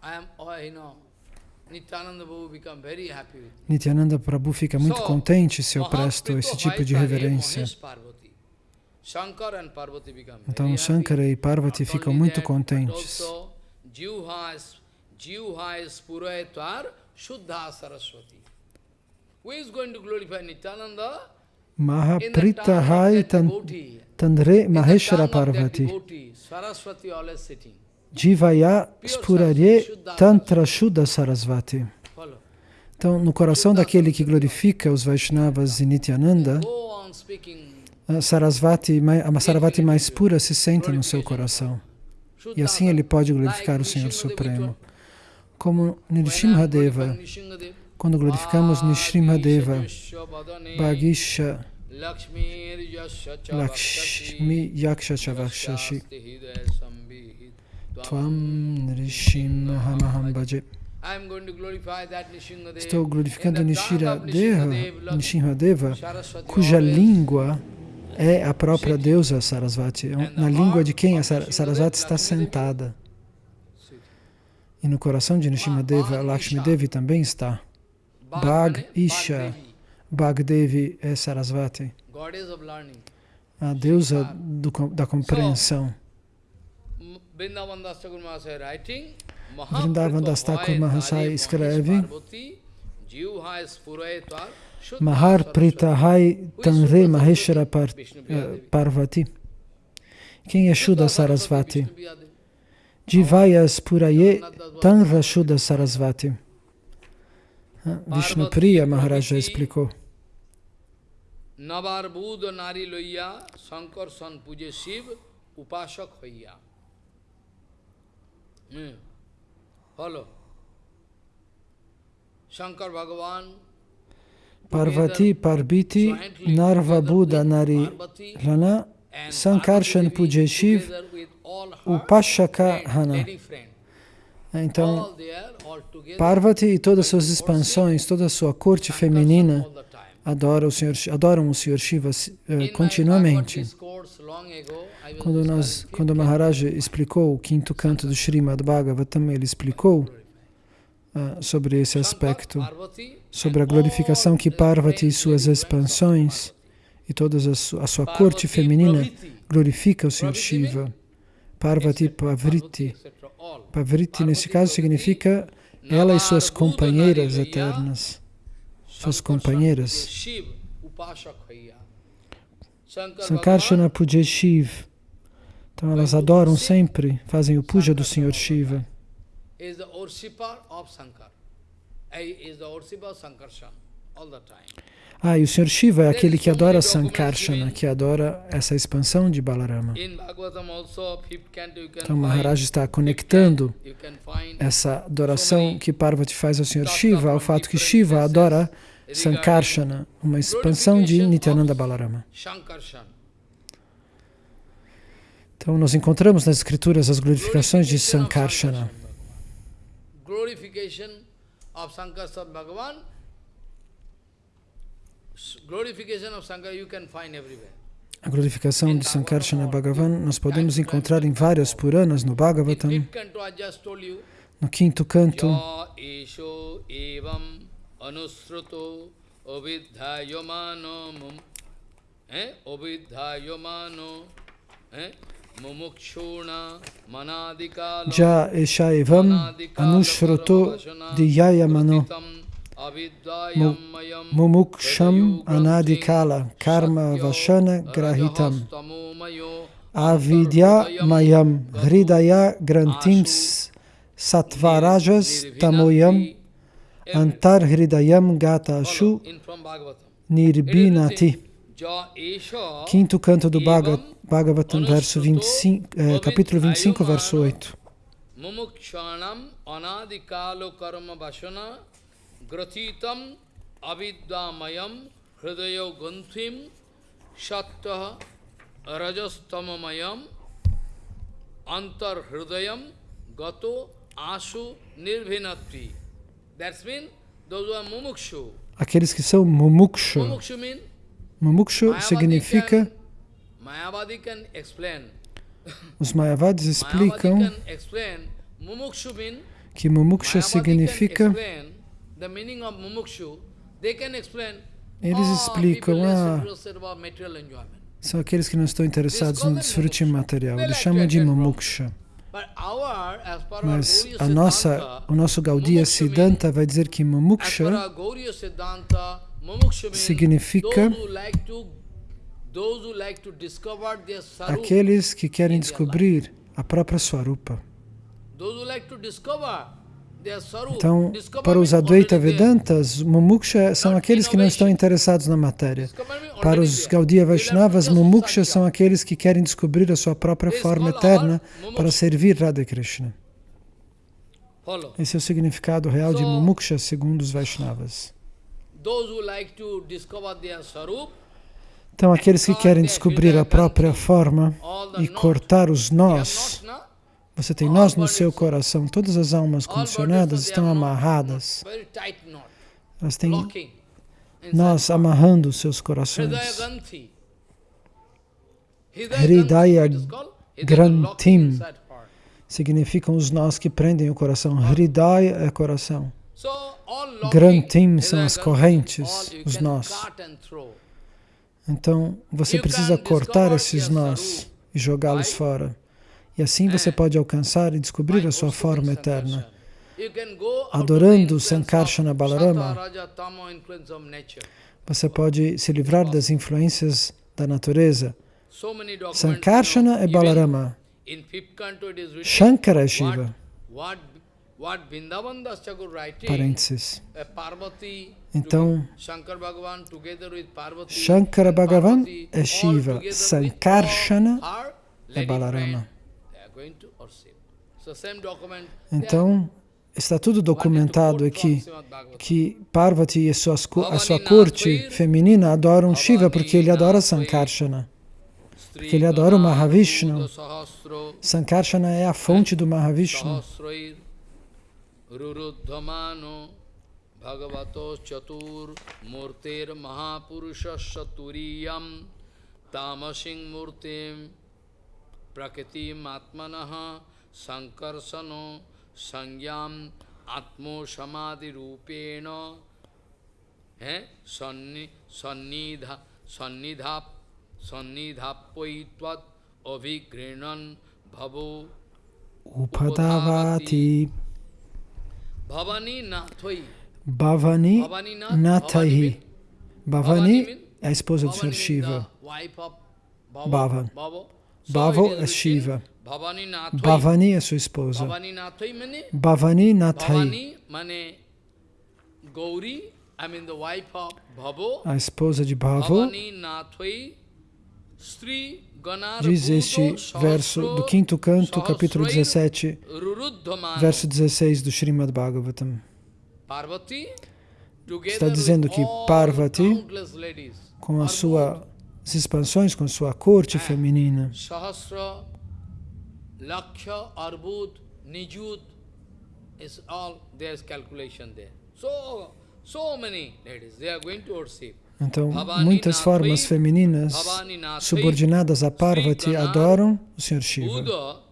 I am, oh, you know, Nityananda Prabhu fica muito contente se eu presto esse tipo de reverência. Então Shankara e Parvati ficam muito contentes. Mahapritahai Tandre Maheshwara Parvati. Jivaya Spurare Tantra Shuddha Sarasvati. Então, no coração daquele que glorifica os Vaishnavas e Nityananda, a Sarasvati, a Sarasvati mais pura se senta no seu coração. E assim ele pode glorificar o Senhor Supremo. Como Nrsimhadeva, quando glorificamos Nrsimhadeva, Bhagisha Lakshmi Yaksha Chavakshashi Tvam Nrishim Hamaham Bhaje Estou glorificando Nishira Deva, Nishinradeva, cuja língua é a própria deusa Sarasvati. Na língua de quem a Sarasvati está sentada. E no coração de Nishimadeva, Lakshmi Devi também está. Bhag Isha. Bhag Devi é Sarasvati. A deusa do, da compreensão. Vrindavan Das Thakur Mahasaya escreve Mahar Pritahai Tanre Maheshara Par, uh, Parvati. Quem é Shuddha Sarasvati? Jivayas Puraye Tanra Shuddha Sarasvati. Vishnu Priya Maharaja explicou. Navar Buddha Nari Loya Sankar San Puje Shiv Upashak Hoya. Hmm. Follow. Shankar Bhagavan Parvati Parbiti Narva Buddha Nari Rana Sankarshan Pujeshiv Upashaka Hana. Então, Parvati e todas as suas expansões, toda a sua corte feminina adoram o Senhor, adoram o Senhor Shiva uh, continuamente. Quando, nós, quando Maharaja explicou o quinto canto do Srimad Bhagavatam, ele explicou uh, sobre esse aspecto, sobre a glorificação que Parvati e suas expansões e toda a, su a sua corte feminina glorifica o Senhor Shiva. Parvati Pavriti. Pavriti, nesse caso, significa ela e suas companheiras eternas. Suas companheiras. Sankarshana Puja Shiv. Então elas adoram sempre, fazem o puja do Senhor Shiva. Ah, e o Senhor Shiva é aquele que adora Sankarshana, que adora essa expansão de Balarama. Então Maharaj está conectando essa adoração que Parvati faz ao Senhor Shiva ao fato que Shiva adora Sankarshana, uma expansão de Nityananda Balarama. Então nós encontramos nas escrituras as glorificações de Sankarsana a glorificação de Sankarsana Bhagavan nós podemos encontrar em várias Puranas, no Bhagavatam, no quinto canto. Ja Eshaivam Anushruto Diyayamano Mumuksham anadikala karma vashana grahitam avidya mayam hridaya grantim satvarajas tamoyam antar hridayam gatashu nirbinati Quinto canto do Bhagavatam, verso 25, eh, capítulo 25, verso 8. Mumukshanam anadikalo karma vashana gratitam avidyamayam hridayo gunthim shatta rajastamamayam antar hridayam gato asu nirvinatri. That's mean those who are mumukshu. Aqueles que são mumukshu. Mumukshu, mean, mumukshu significa os Mayavadis explicam que mumuksha significa eles explicam, ah, são aqueles que não estão interessados no desfrute material. Eles chamam de mumuksha. Mas a nossa, o nosso Gaudiya Siddhanta vai dizer que mumuksha significa aqueles que querem descobrir a própria Swarupa. Então, para os Advaita Vedantas, Mumuksha são aqueles que não estão interessados na matéria. Para os Gaudiya Vaishnavas, Mumuksha são aqueles que querem descobrir a sua própria forma eterna para servir Radha Krishna. Esse é o significado real de Mumuksha segundo os Vaishnavas. Então, aqueles que querem descobrir a própria forma e cortar os nós, você tem nós no seu coração, todas as almas condicionadas estão amarradas. Elas têm nós amarrando os seus corações. Hridaya Grantim significam os nós que prendem o coração. Hridaya é coração. Grantim são as correntes, os nós. Então, você precisa cortar esses nós e jogá-los fora. E assim você pode alcançar e descobrir a sua forma eterna. Adorando Sankarsana Balarama, você pode se livrar das influências da natureza. Sankarsana é Balarama. Shankara é Shiva. Parênteses. Então, Shankara Bhagavan é Shiva, Sankarshana é Balarama. Então, está tudo documentado aqui, que Parvati e a sua, a sua corte feminina adoram Shiva porque ele adora Sankarshana, porque ele adora o Mahavishnu. Sankarshana é a fonte do Mahavishnu. रुरुद्धमानो भगवतो चतुर्मूर्तिर्महापुरुषस्य तुरीयं तामसिंहमूर्तिं प्रकृतिमात्मनः सङ्कर्षणो संज्ञाम् आत्मोसमाधिरूपेण हैं? सन्नि, सन्निधा सन्निधा सन्निधापयित्वत् अभिगृह्णन् भवो। उपधावाति Bhavani Nathahi. Bhavani é a esposa do Sr. Shiva. Bhava. Bhavo é Shiva. Bhavani é sua esposa. Bhavani Nathai. A esposa de Bhavo diz este verso do quinto canto, capítulo 17, verso 16 do Srimad Bhagavatam. Está dizendo que Parvati, com as suas expansões, com sua corte feminina, Lakshya, Arbud, Nijud, is all there's calculation there. So, so many ladies, they are going to worship. Então, muitas formas femininas subordinadas a Parvati adoram o Sr. Shiva.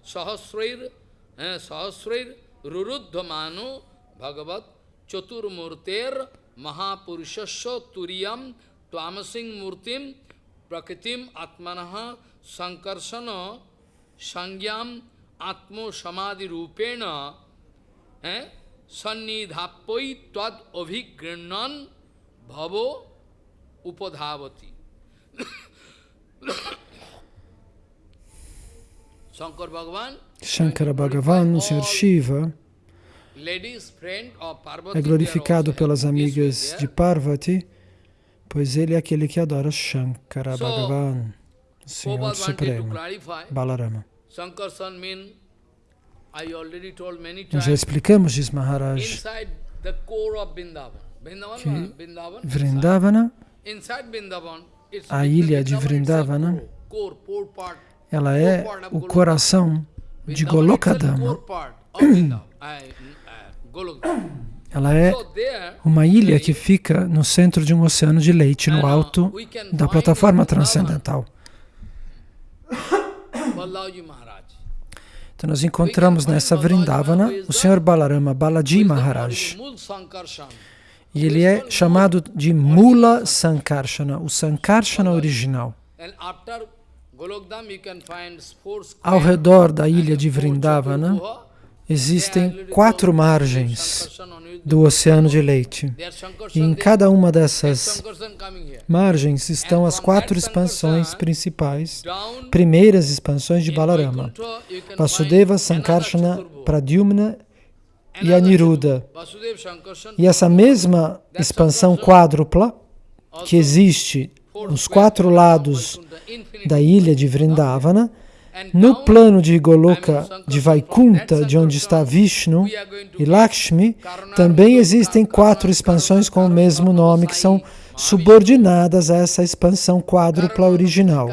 Ruruddhamanu, Bhagavat, Chaturmurter Mahapurusasya Turiyam Tvamasing Murtim Prakritim Atmanaha Sankarsana Sangyam Atmo Samadhi Rupena eh, Sannidhapoi Tvad Abhigrinan Bhavo Upadhavati Shankara Bhagavan, o Sr. Shiva, é glorificado pelas amigas de Parvati, pois ele é aquele que adora Shankara Bhagavan, o Senhor Supremo, Balarama. Nós já explicamos, diz Maharaj, que Vrindavana, a ilha de Vrindavana, ela é o coração de Golokadama. Ela é uma ilha que fica no centro de um oceano de leite, no alto da plataforma transcendental. Então nós encontramos nessa Vrindavana o Senhor Balarama Balaji Maharaj. E ele é chamado de Mula Sankarshana, o Sankarshana original. Ao redor da ilha de Vrindavana, Existem quatro margens do oceano de leite. E em cada uma dessas margens estão as quatro expansões principais, primeiras expansões de Balarama. Vasudeva, Sankarshana, Pradyumna e Aniruddha. E essa mesma expansão quádrupla que existe nos quatro lados da ilha de Vrindavana, no plano de Goloka, de Vaikunta, de onde está Vishnu e Lakshmi, também existem quatro expansões com o mesmo nome, que são subordinadas a essa expansão quádrupla original.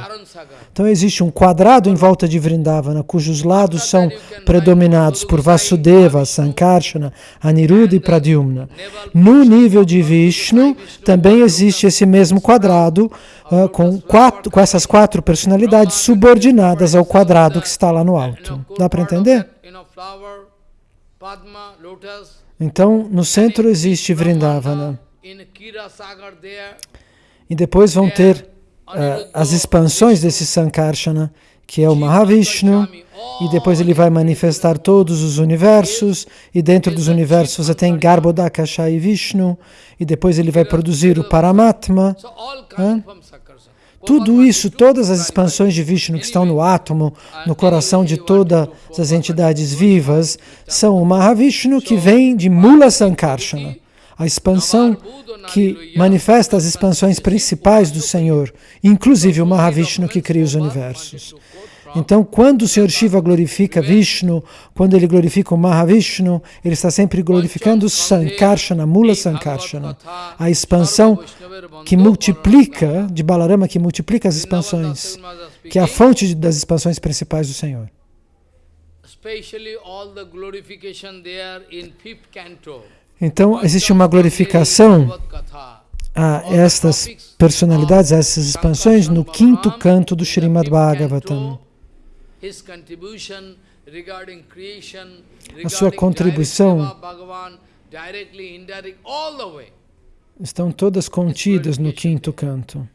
Então existe um quadrado em volta de Vrindavana, cujos lados são predominados por Vasudeva, Sankarsana, Aniruddha e Pradyumna. No nível de Vishnu, também existe esse mesmo quadrado, uh, com, quatro, com essas quatro personalidades subordinadas ao quadrado que está lá no alto. Dá para entender? Então, no centro existe Vrindavana. E depois vão ter uh, as expansões desse Sankarsana, que é o Mahavishnu, e depois ele vai manifestar todos os universos, e dentro dos universos você tem Garbhodakasha e Vishnu, e depois ele vai produzir o Paramatma. Tudo isso, todas as expansões de Vishnu que estão no átomo, no coração de todas as entidades vivas, são o Mahavishnu que vem de Mula Sankarshana a expansão que manifesta as expansões principais do Senhor, inclusive o Mahavishnu que cria os universos. Então, quando o Senhor Shiva glorifica Vishnu, quando ele glorifica o Mahavishnu, ele está sempre glorificando Sankarshana, Mula Sankarshana, a expansão que multiplica, de Balarama, que multiplica as expansões, que é a fonte das expansões principais do Senhor. Especially all the glorification there in fifth canto. Então, existe uma glorificação a estas personalidades, a essas expansões, no quinto canto do Srimad Bhagavatam. A sua contribuição estão todas contidas no quinto canto.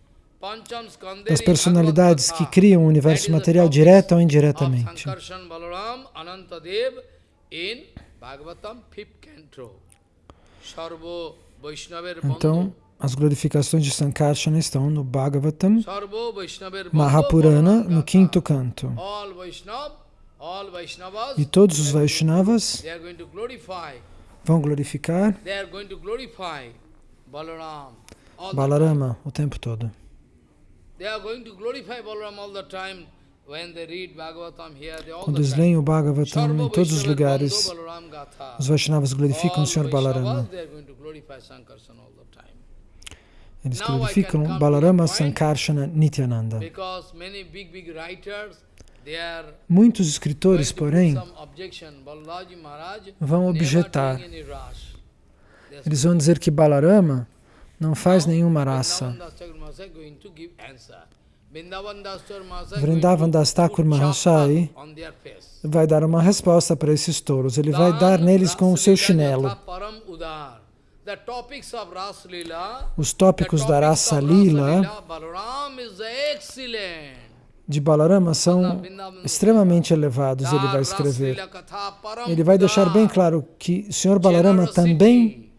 Das personalidades que criam o universo material direta ou indiretamente. Então, as glorificações de Sankarsana estão no Bhagavatam, Mahapurana, no quinto canto. E todos os Vaishnavas vão glorificar Balarama o tempo todo. They are going to glorify Balaram all the time. Quando eles leem o Bhagavatam em todos os lugares, os Vaishnavas glorificam o Senhor Balarama. Eles glorificam Balarama Sankarshana Nityananda. Muitos escritores, porém, vão objetar. Eles vão dizer que Balarama não faz nenhuma raça. Vrindavan Das Thakur vai dar uma resposta para esses touros. Ele vai dar neles com o seu chinelo. Os tópicos da Rasa Lila de Balarama são extremamente elevados, ele vai escrever. Ele vai deixar bem claro que o Senhor Balarama também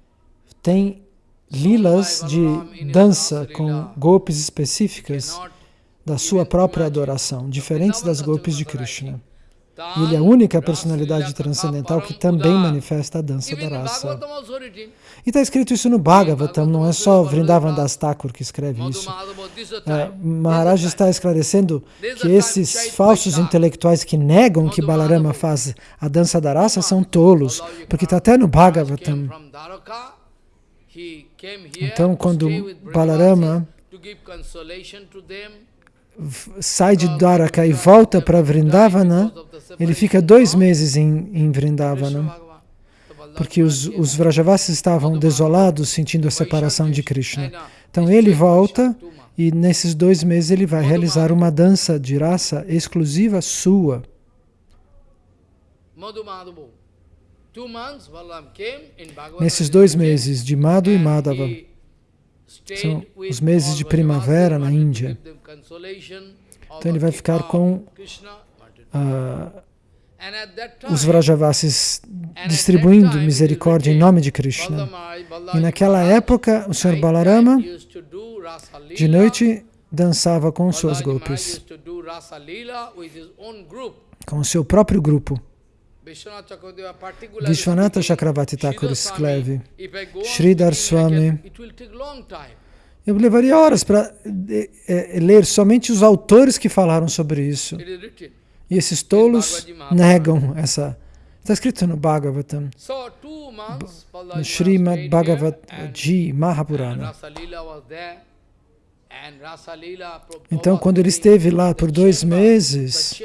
tem lilas de dança com golpes específicas da sua própria adoração, diferentes das golpes de Krishna. E ele é a única personalidade transcendental que também manifesta a dança da raça. E está escrito isso no Bhagavatam, não é só Vrindavan Das Thakur que escreve isso. É, Maharaj está esclarecendo que esses falsos intelectuais que negam que Balarama faz a dança da raça são tolos, porque está até no Bhagavatam. Então, quando Balarama sai de Dwaraka e volta para Vrindavana, ele fica dois meses em, em Vrindavana, porque os, os Vrajavasis estavam desolados, sentindo a separação de Krishna. Então ele volta e nesses dois meses ele vai realizar uma dança de raça exclusiva sua. Nesses dois meses de Madhu e Madhava, são os meses de primavera na Índia. Então ele vai ficar com uh, os Vrajavasis distribuindo misericórdia em nome de Krishna. E naquela época, o Sr. Balarama, de noite, dançava com suas golpes, com o seu próprio grupo. Vishwanatha Chakravarti Thakur escreve, Sridhar Swami, eu levaria horas para é, ler somente os autores que falaram sobre isso. E esses tolos negam essa Está escrito no Bhagavatam, no Srimad Bhagavad Ji Mahapurana. Então, quando ele esteve lá por dois meses,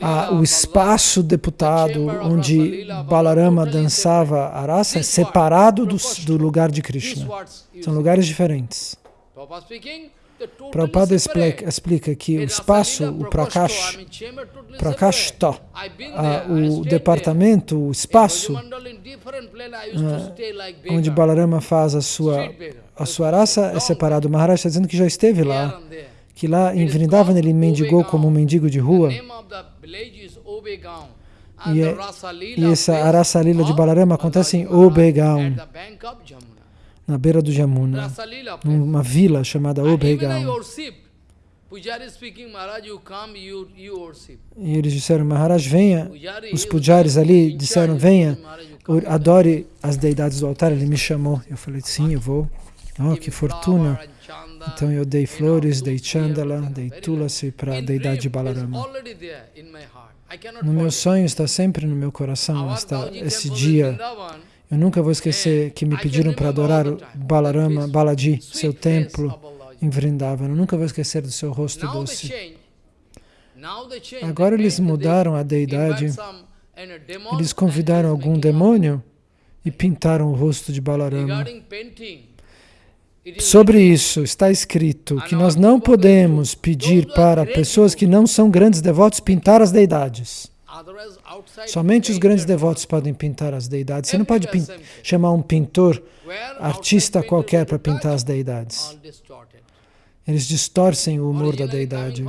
a, o espaço deputado onde Balarama dançava a rasa é separado do, do lugar de Krishna. São lugares diferentes. Prabhupada explica, explica que o espaço, o Prakash, Prakashta, o departamento, o espaço, onde Balarama faz a sua, a sua raça é separado. O Maharaj está dizendo que já esteve lá, que lá em Vrindavan ele mendigou como um mendigo de rua. E, é, e essa Arasa Lila de Balarama acontece em Obegaon na beira do Jamuna, numa vila chamada Obregaon. E eles disseram, Maharaj, venha. Os pujaris ali disseram, venha, adore as deidades do altar. Ele me chamou. Eu falei, sim, eu vou. Oh, que fortuna. Então eu dei flores, dei chandala, dei tulasi para a deidade de Balarama. No meu sonho está sempre no meu coração está esse dia eu nunca vou esquecer que me pediram para adorar Balarama, Balaji, seu templo em Vrindavan. Eu nunca vou esquecer do seu rosto doce. Agora eles mudaram a deidade. Eles convidaram algum demônio e pintaram o rosto de Balarama. Sobre isso está escrito que nós não podemos pedir para pessoas que não são grandes devotos pintar as deidades. Somente os grandes devotos podem pintar as deidades. Você não pode chamar um pintor, artista qualquer para pintar as deidades. Eles distorcem o humor da deidade.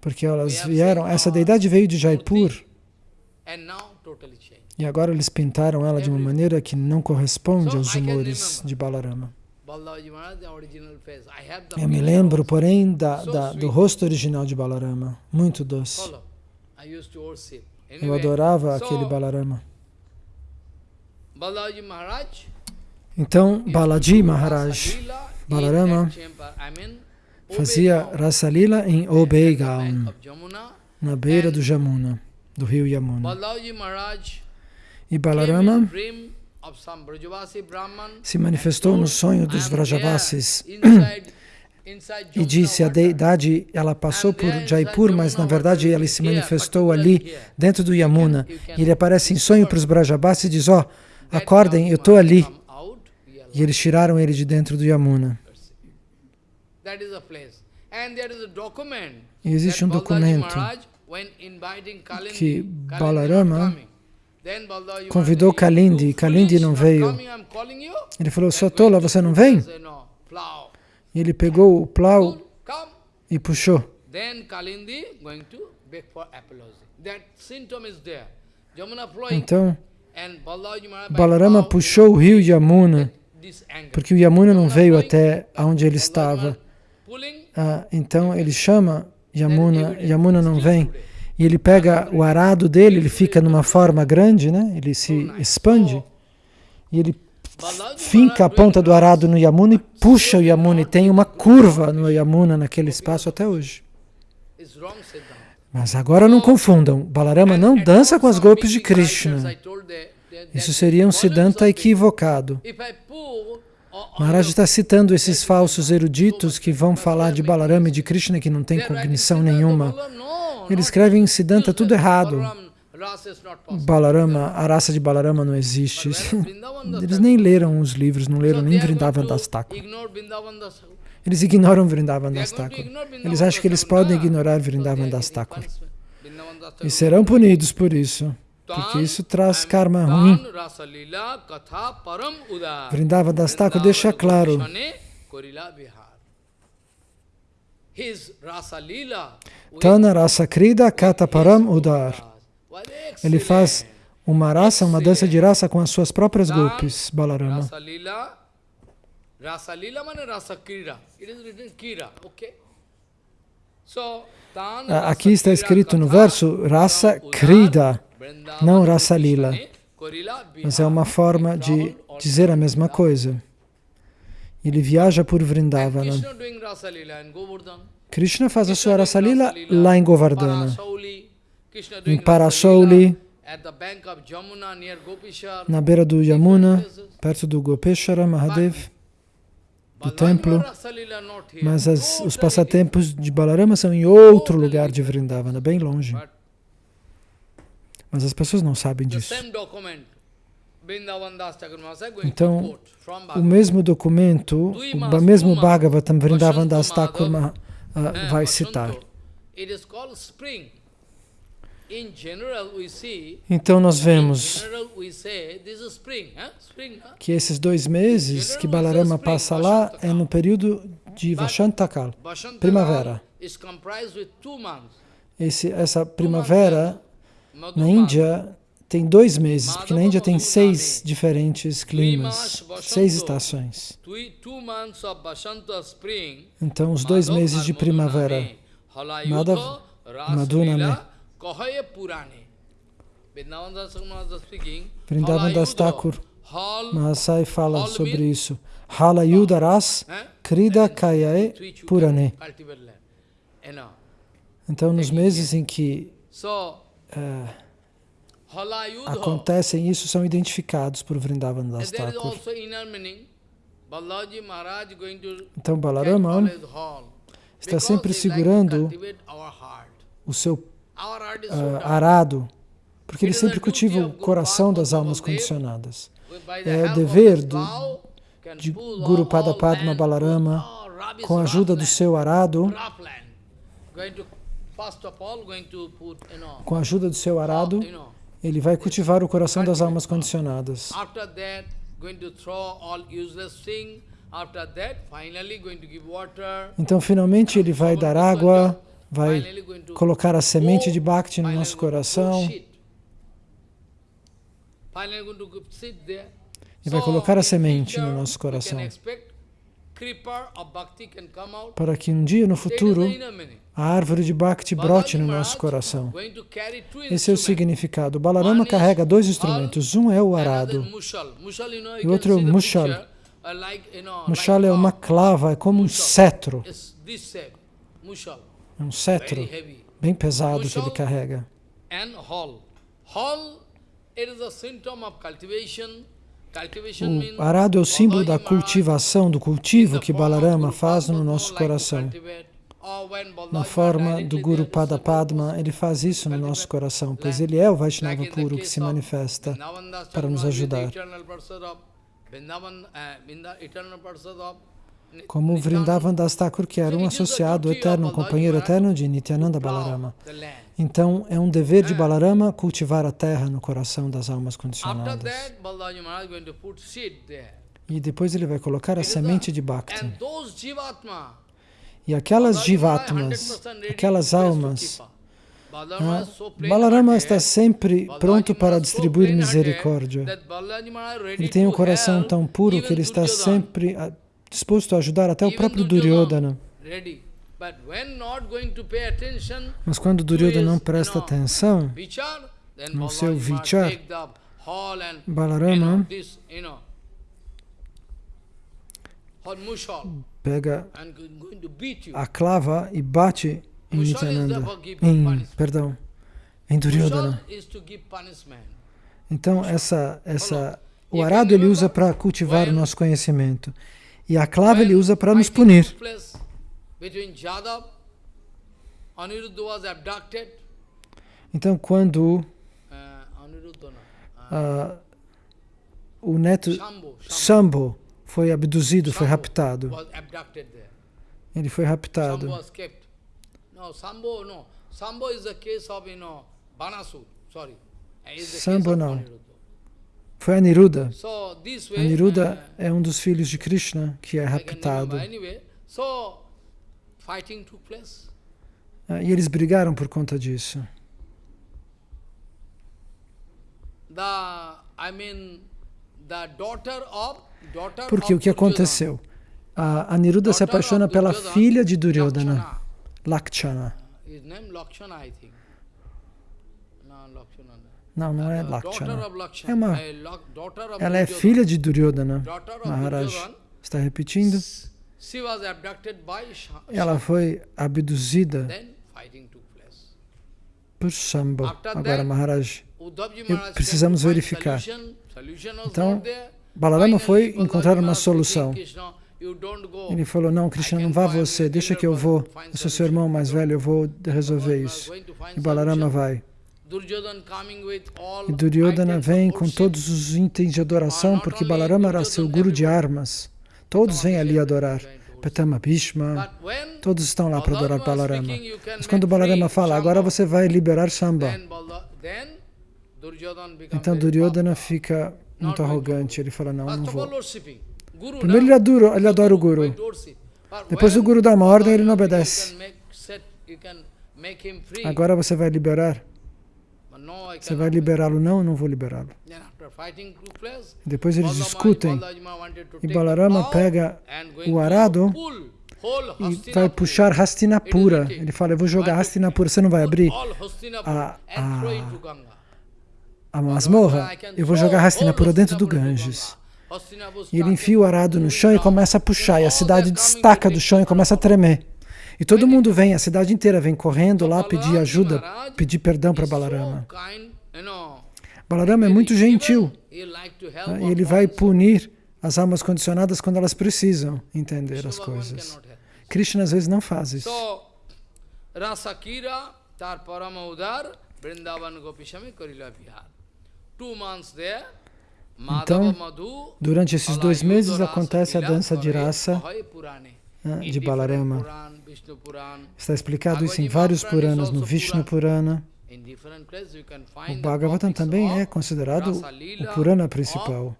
Porque elas vieram, essa deidade veio de Jaipur. E agora eles pintaram ela de uma maneira que não corresponde aos humores de Balarama. Eu me lembro, porém, da, da, do rosto original de Balarama, muito doce. Eu adorava aquele Balarama. Então, Balaji Maharaj, Balarama, fazia Rasa Lila em Obeigaon, na beira do Jamuna, do rio Yamuna. E Balarama se manifestou no sonho dos Vrajavasis e disse a deidade, ela passou por Jaipur, mas na verdade ela se manifestou ali, dentro do Yamuna. E ele aparece em sonho para os Brajabas e diz, ó, oh, acordem, eu estou ali. E eles tiraram ele de dentro do Yamuna. E existe um documento que Balarama convidou Kalindi, e Kalindi não veio. Ele falou, sou tola, você não vem? E ele pegou o plau e puxou. Então, Balarama puxou o rio Yamuna, porque o Yamuna não veio até onde ele estava. Ah, então ele chama Yamuna, Yamuna não vem. E ele pega o arado dele, ele fica numa forma grande, né? ele se expande. E ele finca a ponta do arado no Yamuna e puxa o Yamuna. E tem uma curva no Yamuna naquele espaço até hoje. Mas agora não confundam, Balarama não dança com as golpes de Krishna. Isso seria um Siddhanta equivocado. Maharaj está citando esses falsos eruditos que vão falar de Balarama e de Krishna que não tem cognição nenhuma. Eles escrevem em Siddhanta tudo errado. Balarama, a raça de Balarama não existe. Eles nem leram os livros, não leram nem Vrindavan Das Thakur. Eles ignoram Vrindavan Das Thakur. Eles acham que eles podem ignorar Vrindavan Das Thakur. E serão punidos por isso, porque isso traz karma ruim. Vrindavan Das Thakur deixa claro Tana Rasa Krida Kataparam Udar ele faz uma raça, uma dança de raça com as suas próprias golpes, Balarama. Aqui está escrito no verso Rasa Krida, não Rasa Lila. Mas é uma forma de dizer a mesma coisa. Ele viaja por Vrindavana. Krishna faz a sua Rasa Lila lá em Govardhana em Parasouli, na beira do Yamuna, perto do Gopeshara Mahadev, do templo, mas as, os passatempos de Balarama são em outro lugar de Vrindavana, bem longe. Mas as pessoas não sabem disso. Então, o mesmo documento, o mesmo Bhagavatam Vrindavan Das Thakur uh, vai citar. Então nós vemos que esses dois meses que Balarama passa lá é no período de Vashantakal, primavera. Esse, essa primavera na Índia tem dois meses, porque na Índia tem seis diferentes climas, seis estações. Então, os dois meses de primavera, Madhav, Madhuname, Vrindavan Das Thakur Mahasai fala sobre isso. Hala Yudaras Krida Kayae Purane. Então, nos meses em que uh, acontecem isso, são identificados por Vrindavan Das Thakur. Então, Balarama está sempre segurando o seu arado, porque ele sempre cultiva o coração das almas condicionadas. É o dever do, de Guru Pada Padma Balarama, com a ajuda do seu arado, com a ajuda do seu arado, ele vai cultivar o coração das almas condicionadas. Então, finalmente, ele vai dar água, vai colocar a semente de Bhakti no nosso coração. E vai colocar a semente no nosso coração. para que um dia no futuro a árvore de Bhakti brote no nosso coração. Esse é o significado. Balarama carrega dois instrumentos. Um é o arado. E o outro é o mushal. Mushal é uma clava, é como um cetro. É um cetro bem pesado que ele carrega. O arado é o símbolo da cultivação, do cultivo que Balarama faz no nosso coração. Na forma do Guru Pada Padma, ele faz isso no nosso coração, pois ele é o Vaishnava puro que se manifesta para nos ajudar como Vrindavan Das Thakur, que era um associado eterno, um companheiro eterno de Nityananda Balarama. Então, é um dever de Balarama cultivar a terra no coração das almas condicionadas. E depois ele vai colocar a semente de Bhakti. E aquelas jivatmas, aquelas almas, ah, Balarama está sempre pronto para distribuir misericórdia. Ele tem um coração tão puro que ele está sempre disposto a ajudar até o próprio Duryodhana. Mas quando Duryodhana não presta atenção no seu vichar, Balarama pega a clava e bate em Nityananda, em, perdão, em Duryodhana. Então, essa, essa, o arado ele usa para cultivar o nosso conhecimento. E a clava ele usa para nos punir. Então, quando uh, o neto Shambho foi abduzido, foi raptado, ele foi raptado. Sambho não. Foi Aniruddha. Aniruddha uh, é um dos filhos de Krishna que é raptado. Ah, e eles brigaram por conta disso. Porque o que aconteceu? A Aniruddha se apaixona pela filha de Duryodhana, Lakshana. Não, não é Lakshana. É uma, ela é filha de Duryodhana. Maharaj está repetindo. Ela foi abduzida por Shambho. Agora, Maharaj, precisamos verificar. Então, Balarama foi encontrar uma solução. Ele falou, não, Krishna, não vá você, deixa que eu vou. Eu sou seu irmão mais velho, eu vou resolver isso. E Balarama vai. E Duryodhana vem com todos os itens de adoração, porque Balarama era seu guru de armas. Todos vêm ali adorar. Petama Bhishma, todos estão lá para adorar Balarama. Mas quando Balarama fala, agora você vai liberar Shamba. Então Duryodhana fica muito arrogante, ele fala, não, não vou. Primeiro ele adora, ele adora o Guru. Depois o Guru dá uma ordem, ele não obedece. Agora você vai liberar. Você vai liberá-lo? Não, eu não vou liberá-lo. Depois eles discutem. E Balarama pega o arado e vai puxar Hastinapura. Ele fala, eu vou jogar Hastinapura, você não vai abrir a, a, a masmorra? Eu vou jogar Hastinapura dentro do Ganges. E ele enfia o arado no chão e começa a puxar, e a cidade destaca do chão e começa a tremer. E todo mundo vem, a cidade inteira vem correndo lá pedir ajuda, pedir perdão para Balarama. Balarama é muito gentil. E ele vai punir as almas condicionadas quando elas precisam entender as coisas. Krishna às vezes não faz isso. Então, durante esses dois meses acontece a dança de raça de Balarama. Está explicado isso em vários Puranas, no Vishnu Purana. O Bhagavatam também é considerado o Purana principal.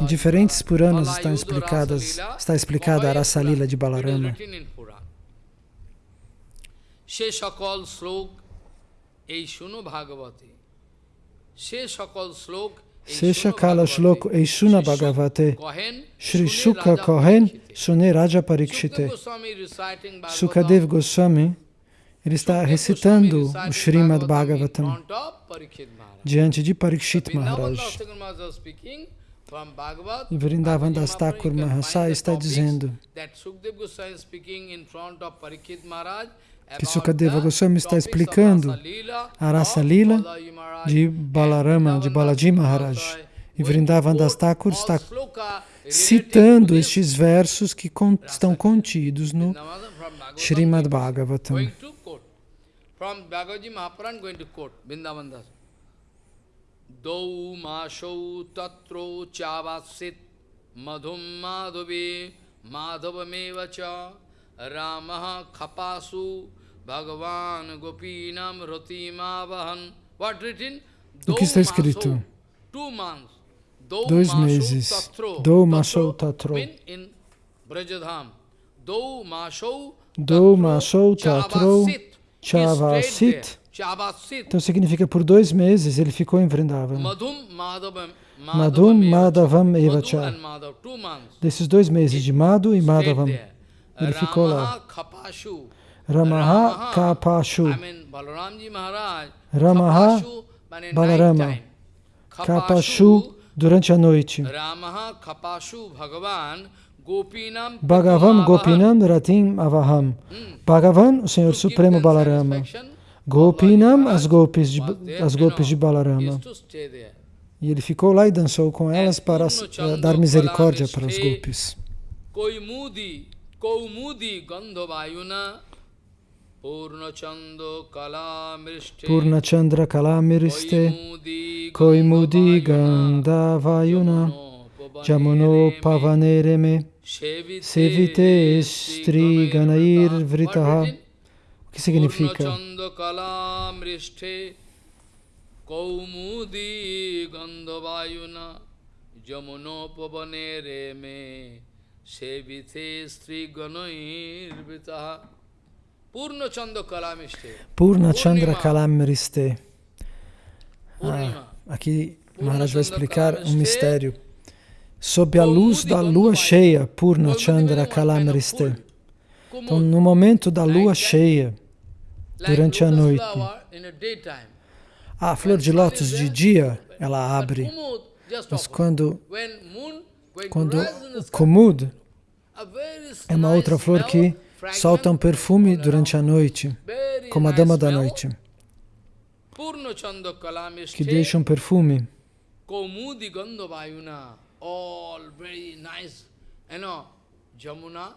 Em diferentes Puranas estão explicadas, está explicada a Rasa Lila de Balarama. সে সকল শ্লোক এই শুনো ভাগবতে সে সকল শ্লোক Sesha Kala Shlok Eishuna Bhagavate Shri Shuka Kohen Sune Raja Parikshite Sukadev Goswami ele está recitando o Srimad Bhagavatam diante de Parikshit Maharaj. E Vrindavan Das Thakur Mahasaya está dizendo que Sukadeva Goswami está explicando a raça lila de Balarama, de Balaji Maharaj. E Vrindavan Das Thakur está citando estes versos que estão contidos no Srimad Bhagavatam. Dau mashau tatro chavasit madhum madhavi madhavameva cha ramaha khapasu bhagavan gopinam ratimavahan o que está escrito? Dois meses. Do Mashou Tatro. Do Mashou Tatro Chavasit. Então significa por dois meses ele ficou em Vrindavan. Madhum Madhavam Evacha. Desses dois meses de Madhu e Madhavam, ele ficou lá. Ramaha Kapashu. Ramaha Balarama. Kapashu durante a noite. Bhagavam Gopinam Ratim Avaham. Bhagavan, o Senhor Supremo Balarama. Gopinam, as golpes de, as golpes de Balarama. E ele ficou lá e dançou com elas para uh, dar misericórdia para os golpes. Koumudi Gandhavayuna Purnachandra Kalamiriste Koimudi Gandhavayuna Jamuno Pavanereme Sevite Stri Ganair Vritaha O que significa? Koumudi Gandhavayuna Jamuno Pavanereme Sevite Stri Ganair Vritaha Purna Chandra Kalamriste. Ah, aqui Maharaj vai explicar um mistério. Sob a luz da lua cheia, Purna Chandra Kalamriste. Então, no momento da lua cheia, durante a noite, a flor de lótus de dia, ela abre. Mas quando, quando o Kumud é uma outra flor que solta um perfume durante a noite, como a dama da noite. Que perfume. Nice, you know, Jamuna.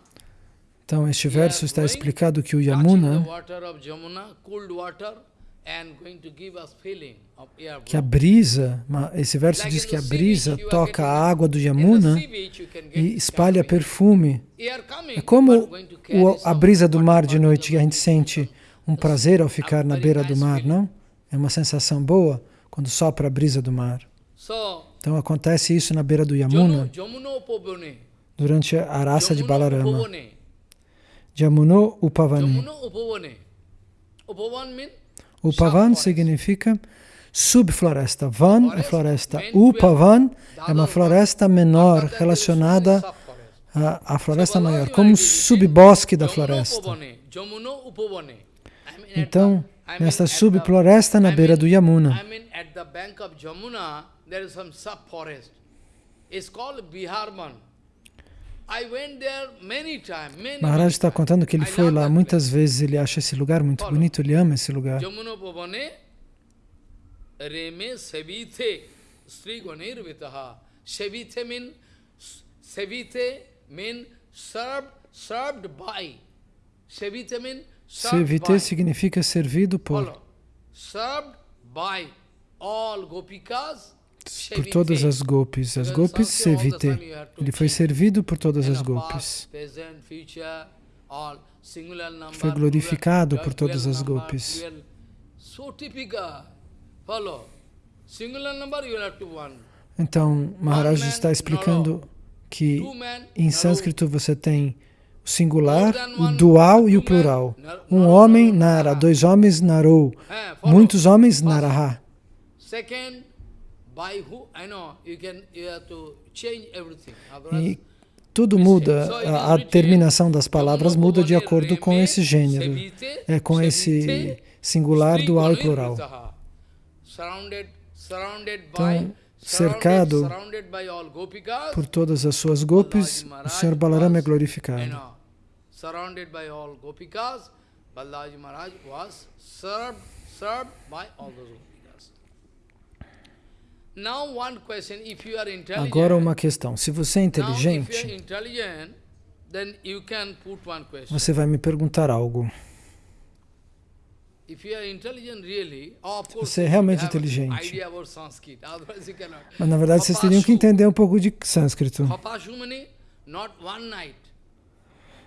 Então, este verso está explicado que o Yamuna, que a brisa, esse verso diz que a brisa toca a água do Yamuna e espalha perfume. É como a brisa do mar de noite, que a gente sente um prazer ao ficar na beira do mar, não? É uma sensação boa quando sopra a brisa do mar. Então acontece isso na beira do Yamuna, durante a raça de Balarama. Jamuno Upavani. Upavan significa subfloresta. Van é floresta. Upavan é uma floresta menor relacionada à, à floresta maior, como um subbosque da floresta. Então, nesta subfloresta na beira do Yamuna. Maharaj está contando que ele foi lá muitas vezes, ele acha esse lugar muito bonito, ele ama esse lugar. Reme Sevite Sri Ganirvitaha. Sevite mean Sevite mean served served by. Sevite mean Sevite significa servido por. Served by all gopikas por todas as golpes. As golpes Sevite. Ele foi servido por todas as golpes. Foi glorificado por todas as golpes. Então, Maharaj está explicando que em sânscrito você tem o singular, o dual e o plural. Um homem, Nara. Dois homens, Narou. Muitos homens, Naraha. E tudo muda, a, a terminação das palavras muda de acordo com esse gênero, é com esse singular, dual e plural. Então, cercado por todas as suas gopis, o Senhor Balarama é glorificado. Agora uma questão. Se você é inteligente, você vai me perguntar algo. Se você é realmente inteligente, mas na verdade vocês teriam que entender um pouco de sânscrito.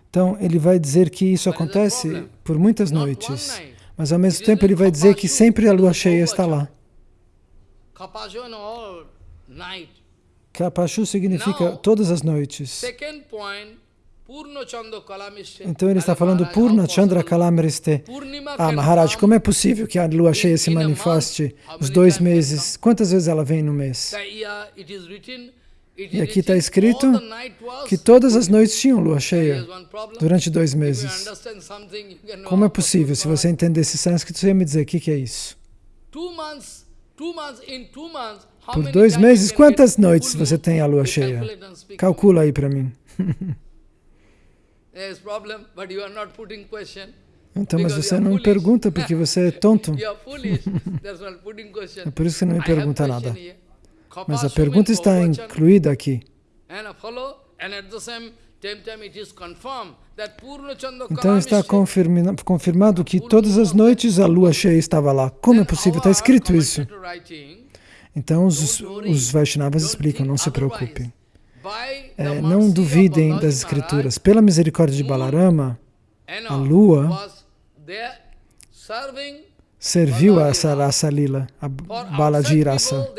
Então ele vai dizer que isso acontece por muitas noites, mas ao mesmo tempo ele vai dizer que sempre a lua cheia está lá. Kapashu significa todas as noites. Então ele está falando Purna Chandra Kalamriste. Ah, Maharaj, como é possível que a lua cheia se manifeste os dois meses? Quantas vezes ela vem no mês? E aqui está escrito que todas as noites tinham lua cheia durante dois meses. Como é possível? Se você entendesse sânscrito, você ia me dizer o que, que é isso. Por dois meses, quantas noites você tem a lua cheia? Calcula aí para mim. Então, mas você não pergunta porque você é tonto. É por isso que não me pergunta nada. Mas a pergunta está incluída aqui. Então está confirmado que todas as noites a lua cheia estava lá. Como é possível? Está escrito isso. Então os, os Vaishnavas explicam, não se preocupem. É, não duvidem das escrituras. Pela misericórdia de Balarama, a lua serviu a essa raça lila, a Balaji raça.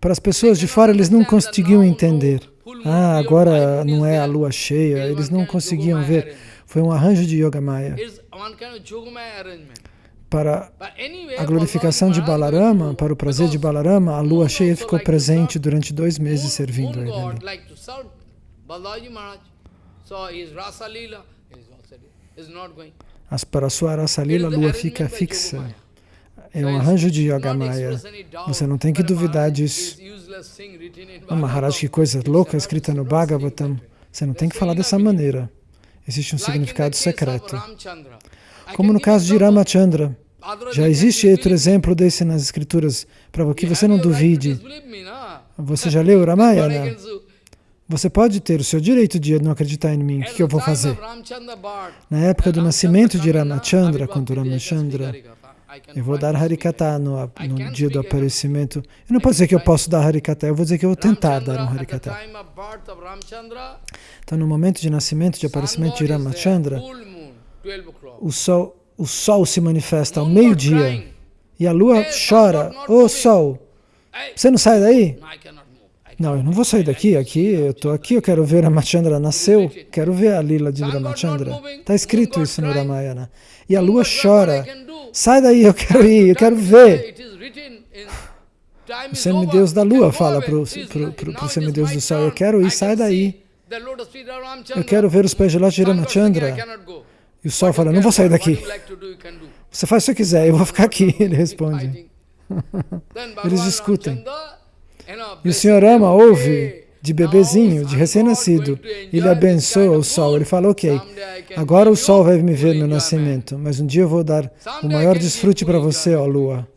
Para as pessoas de fora, eles não conseguiam entender. Ah, agora não é a lua cheia, eles não conseguiam ver. Foi um arranjo de Yoga Maya. Para a glorificação de Balarama, para o prazer de Balarama, a lua cheia ficou presente durante dois meses servindo a ele. Mas para a sua Rasa Lila, a lua fica fixa. É um arranjo de Yoga Maya. Você não tem que duvidar disso. Oh, Maharaj, que coisa louca escrita no Bhagavatam. Você não tem que falar dessa maneira. Existe um significado secreto. Como no caso de Ramachandra. Já existe outro exemplo desse nas escrituras, para que você não duvide. Você já leu Ramayana? Você pode ter o seu direito de não acreditar em mim. O que eu vou fazer? Na época do nascimento de Ramachandra, quando Ramachandra, eu vou dar Harikata no, no dia do aparecimento. Eu não posso dizer que eu posso dar Harikata, eu vou dizer que eu vou tentar dar um Harikata. Então, no momento de nascimento, de aparecimento de Ramachandra, o sol, o sol se manifesta ao meio-dia e a lua chora. Ô oh, sol, você não sai daí? Não, eu não vou sair daqui, aqui, eu estou aqui, eu quero ver Ramachandra nasceu, quero ver a lila de Ramachandra. Está escrito isso no Ramayana. E a lua chora, sai daí, eu quero ir, eu quero ver. O semideus da lua fala para o semideus do sol, eu quero ir, sai daí. Eu quero ver os pés de lote de Ramachandra. E o sol fala, não vou sair daqui. Você faz o que você quiser, eu vou ficar aqui, ele responde. Eles discutem. E o Senhor ama, ouve de bebezinho, de recém-nascido. Ele abençoa o sol. Ele fala, ok, agora o sol vai me ver no nascimento, mas um dia eu vou dar o maior desfrute para você, ó lua.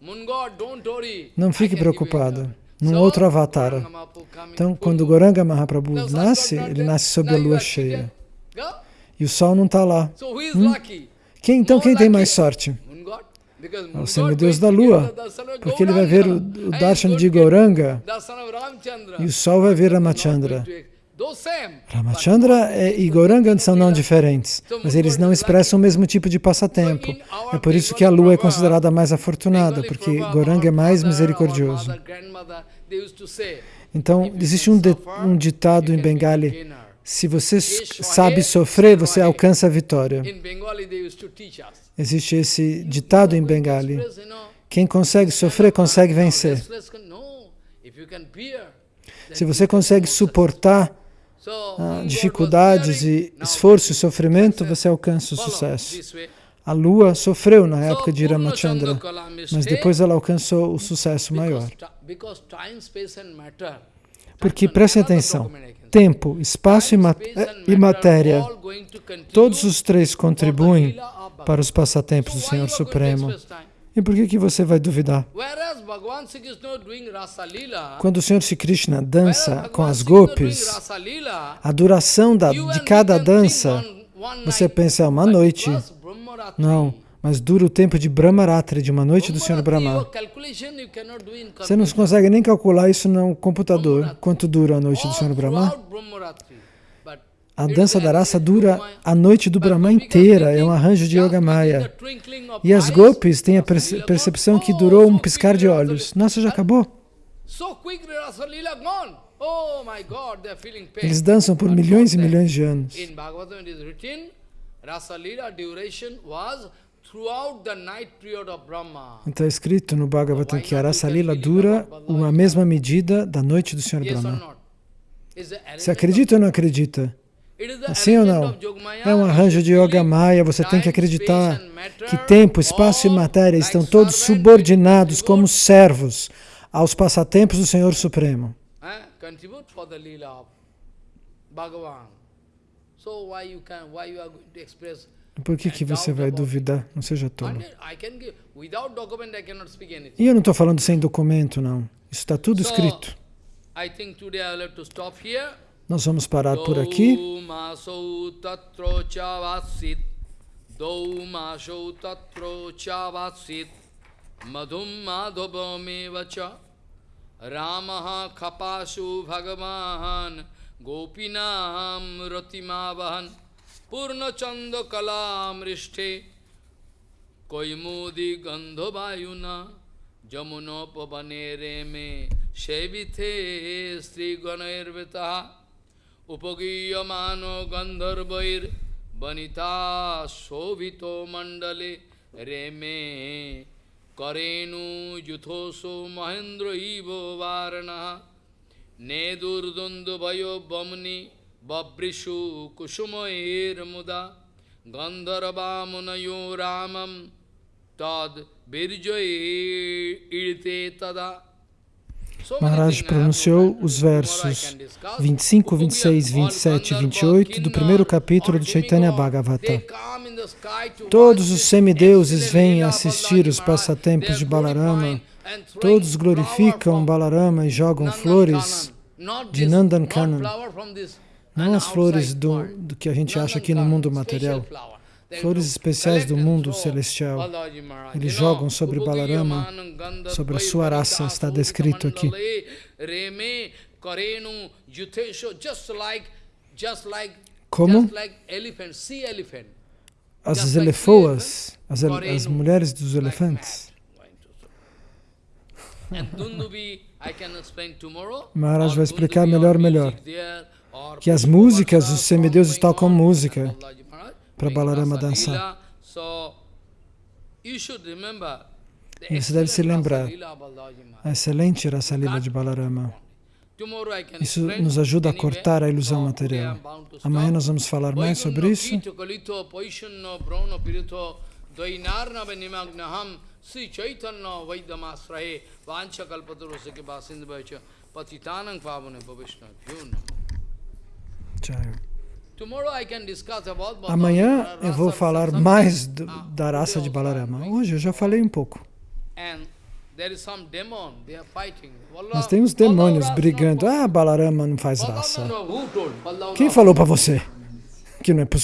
Não fique preocupado. Num outro avatar. Então, quando Goranga Mahaprabhu nasce, ele nasce sob a lua cheia. E o sol não está lá. Hum? Quem, então, quem tem mais sorte? o semideus da lua, porque ele vai ver o, o darshan de Gauranga e o sol vai ver Ramachandra. Ramachandra e Gauranga são não diferentes, mas eles não expressam o mesmo tipo de passatempo. É por isso que a lua é considerada mais afortunada, porque Gauranga é mais misericordioso. Então, existe um, de, um ditado em Bengali, se você sabe sofrer, você alcança a vitória. Existe esse ditado em Bengali. Quem consegue sofrer, consegue vencer. Se você consegue suportar ah, dificuldades e esforço e sofrimento, você alcança o sucesso. A lua sofreu na época de Ramachandra, mas depois ela alcançou o sucesso maior. Porque, prestem atenção, tempo, espaço e, mat e matéria, todos os três contribuem para os passatempos do Senhor Supremo. E por que, que você vai duvidar? Quando o Senhor Sri Krishna dança com as gopis, a duração da, de cada dança, você pensa, é uma noite. Não, mas dura o tempo de Brahmaratri, de uma noite do Senhor Brahma. Você não consegue nem calcular isso no computador, quanto dura a noite do Senhor Brahma. A dança da raça dura a noite do Brahma inteira, é um arranjo de Yoga Maya. E as gopis têm a percepção que durou um piscar de olhos. Nossa, já acabou? Eles dançam por milhões e milhões de anos. Então é escrito no Bhagavatam que a Rasa Lila dura uma mesma medida da noite do Senhor Brahma. Você acredita ou não acredita? Sim ou não? É um arranjo de Yoga Maya, você tem que acreditar que tempo, espaço e matéria estão todos subordinados como servos aos passatempos do Senhor Supremo. Por que, que você vai duvidar? Não seja tolo. E eu não estou falando sem documento, não. Isso está tudo escrito. Nós vamos parar por aqui. Madhum Ramaha khapasu bhagavan Gopinam পূর্ণচন্দ কলামৃষ্টে কৈমোদি গন্ধবায়ুনা যমুনোপবনে রেমে সেবিথে শ্রীগণৈর্বৃতা উপগীয়মান গন্ধর্বৈর বনিতা শোভিত মণ্ডলে রে মে করেণু যুথোসো মহেন্দ্র ইব বারণ নে দুর্দ্বন্দ্বভয় বমনি Babrishu Kushumair Muda Gandharvamunayo Ramam Tad Birjoye Irte Tada Maharaj pronunciou os versos 25, 26, 27 e 28 do primeiro capítulo do Chaitanya Bhagavata. Todos os semideuses vêm assistir os passatempos de Balarama, todos glorificam Balarama e jogam flores de Nandankanan, não as flores do, do que a gente acha aqui no mundo material, flores especiais do mundo celestial. Eles jogam sobre Balarama, sobre a sua raça, está descrito aqui. Como? as elefoas, as, as mulheres dos elefantes. Maharaj vai explicar melhor, melhor. Que as músicas, os semideuses tocam música para Balarama dançar. E você deve se lembrar a excelente Rasa Lila de Balarama. Isso nos ajuda a cortar a ilusão material. Amanhã nós vamos falar mais sobre isso. Sri Chaitanya Vaidyamasrahe Vancha Kalpatarosake Vasindhavaicha Patitanang Pavane Amanhã eu vou falar mais do, da raça de Balarama. Hoje eu já falei um pouco. Mas tem uns demônios brigando. Ah, Balarama não faz raça. Quem falou para você que não é possível?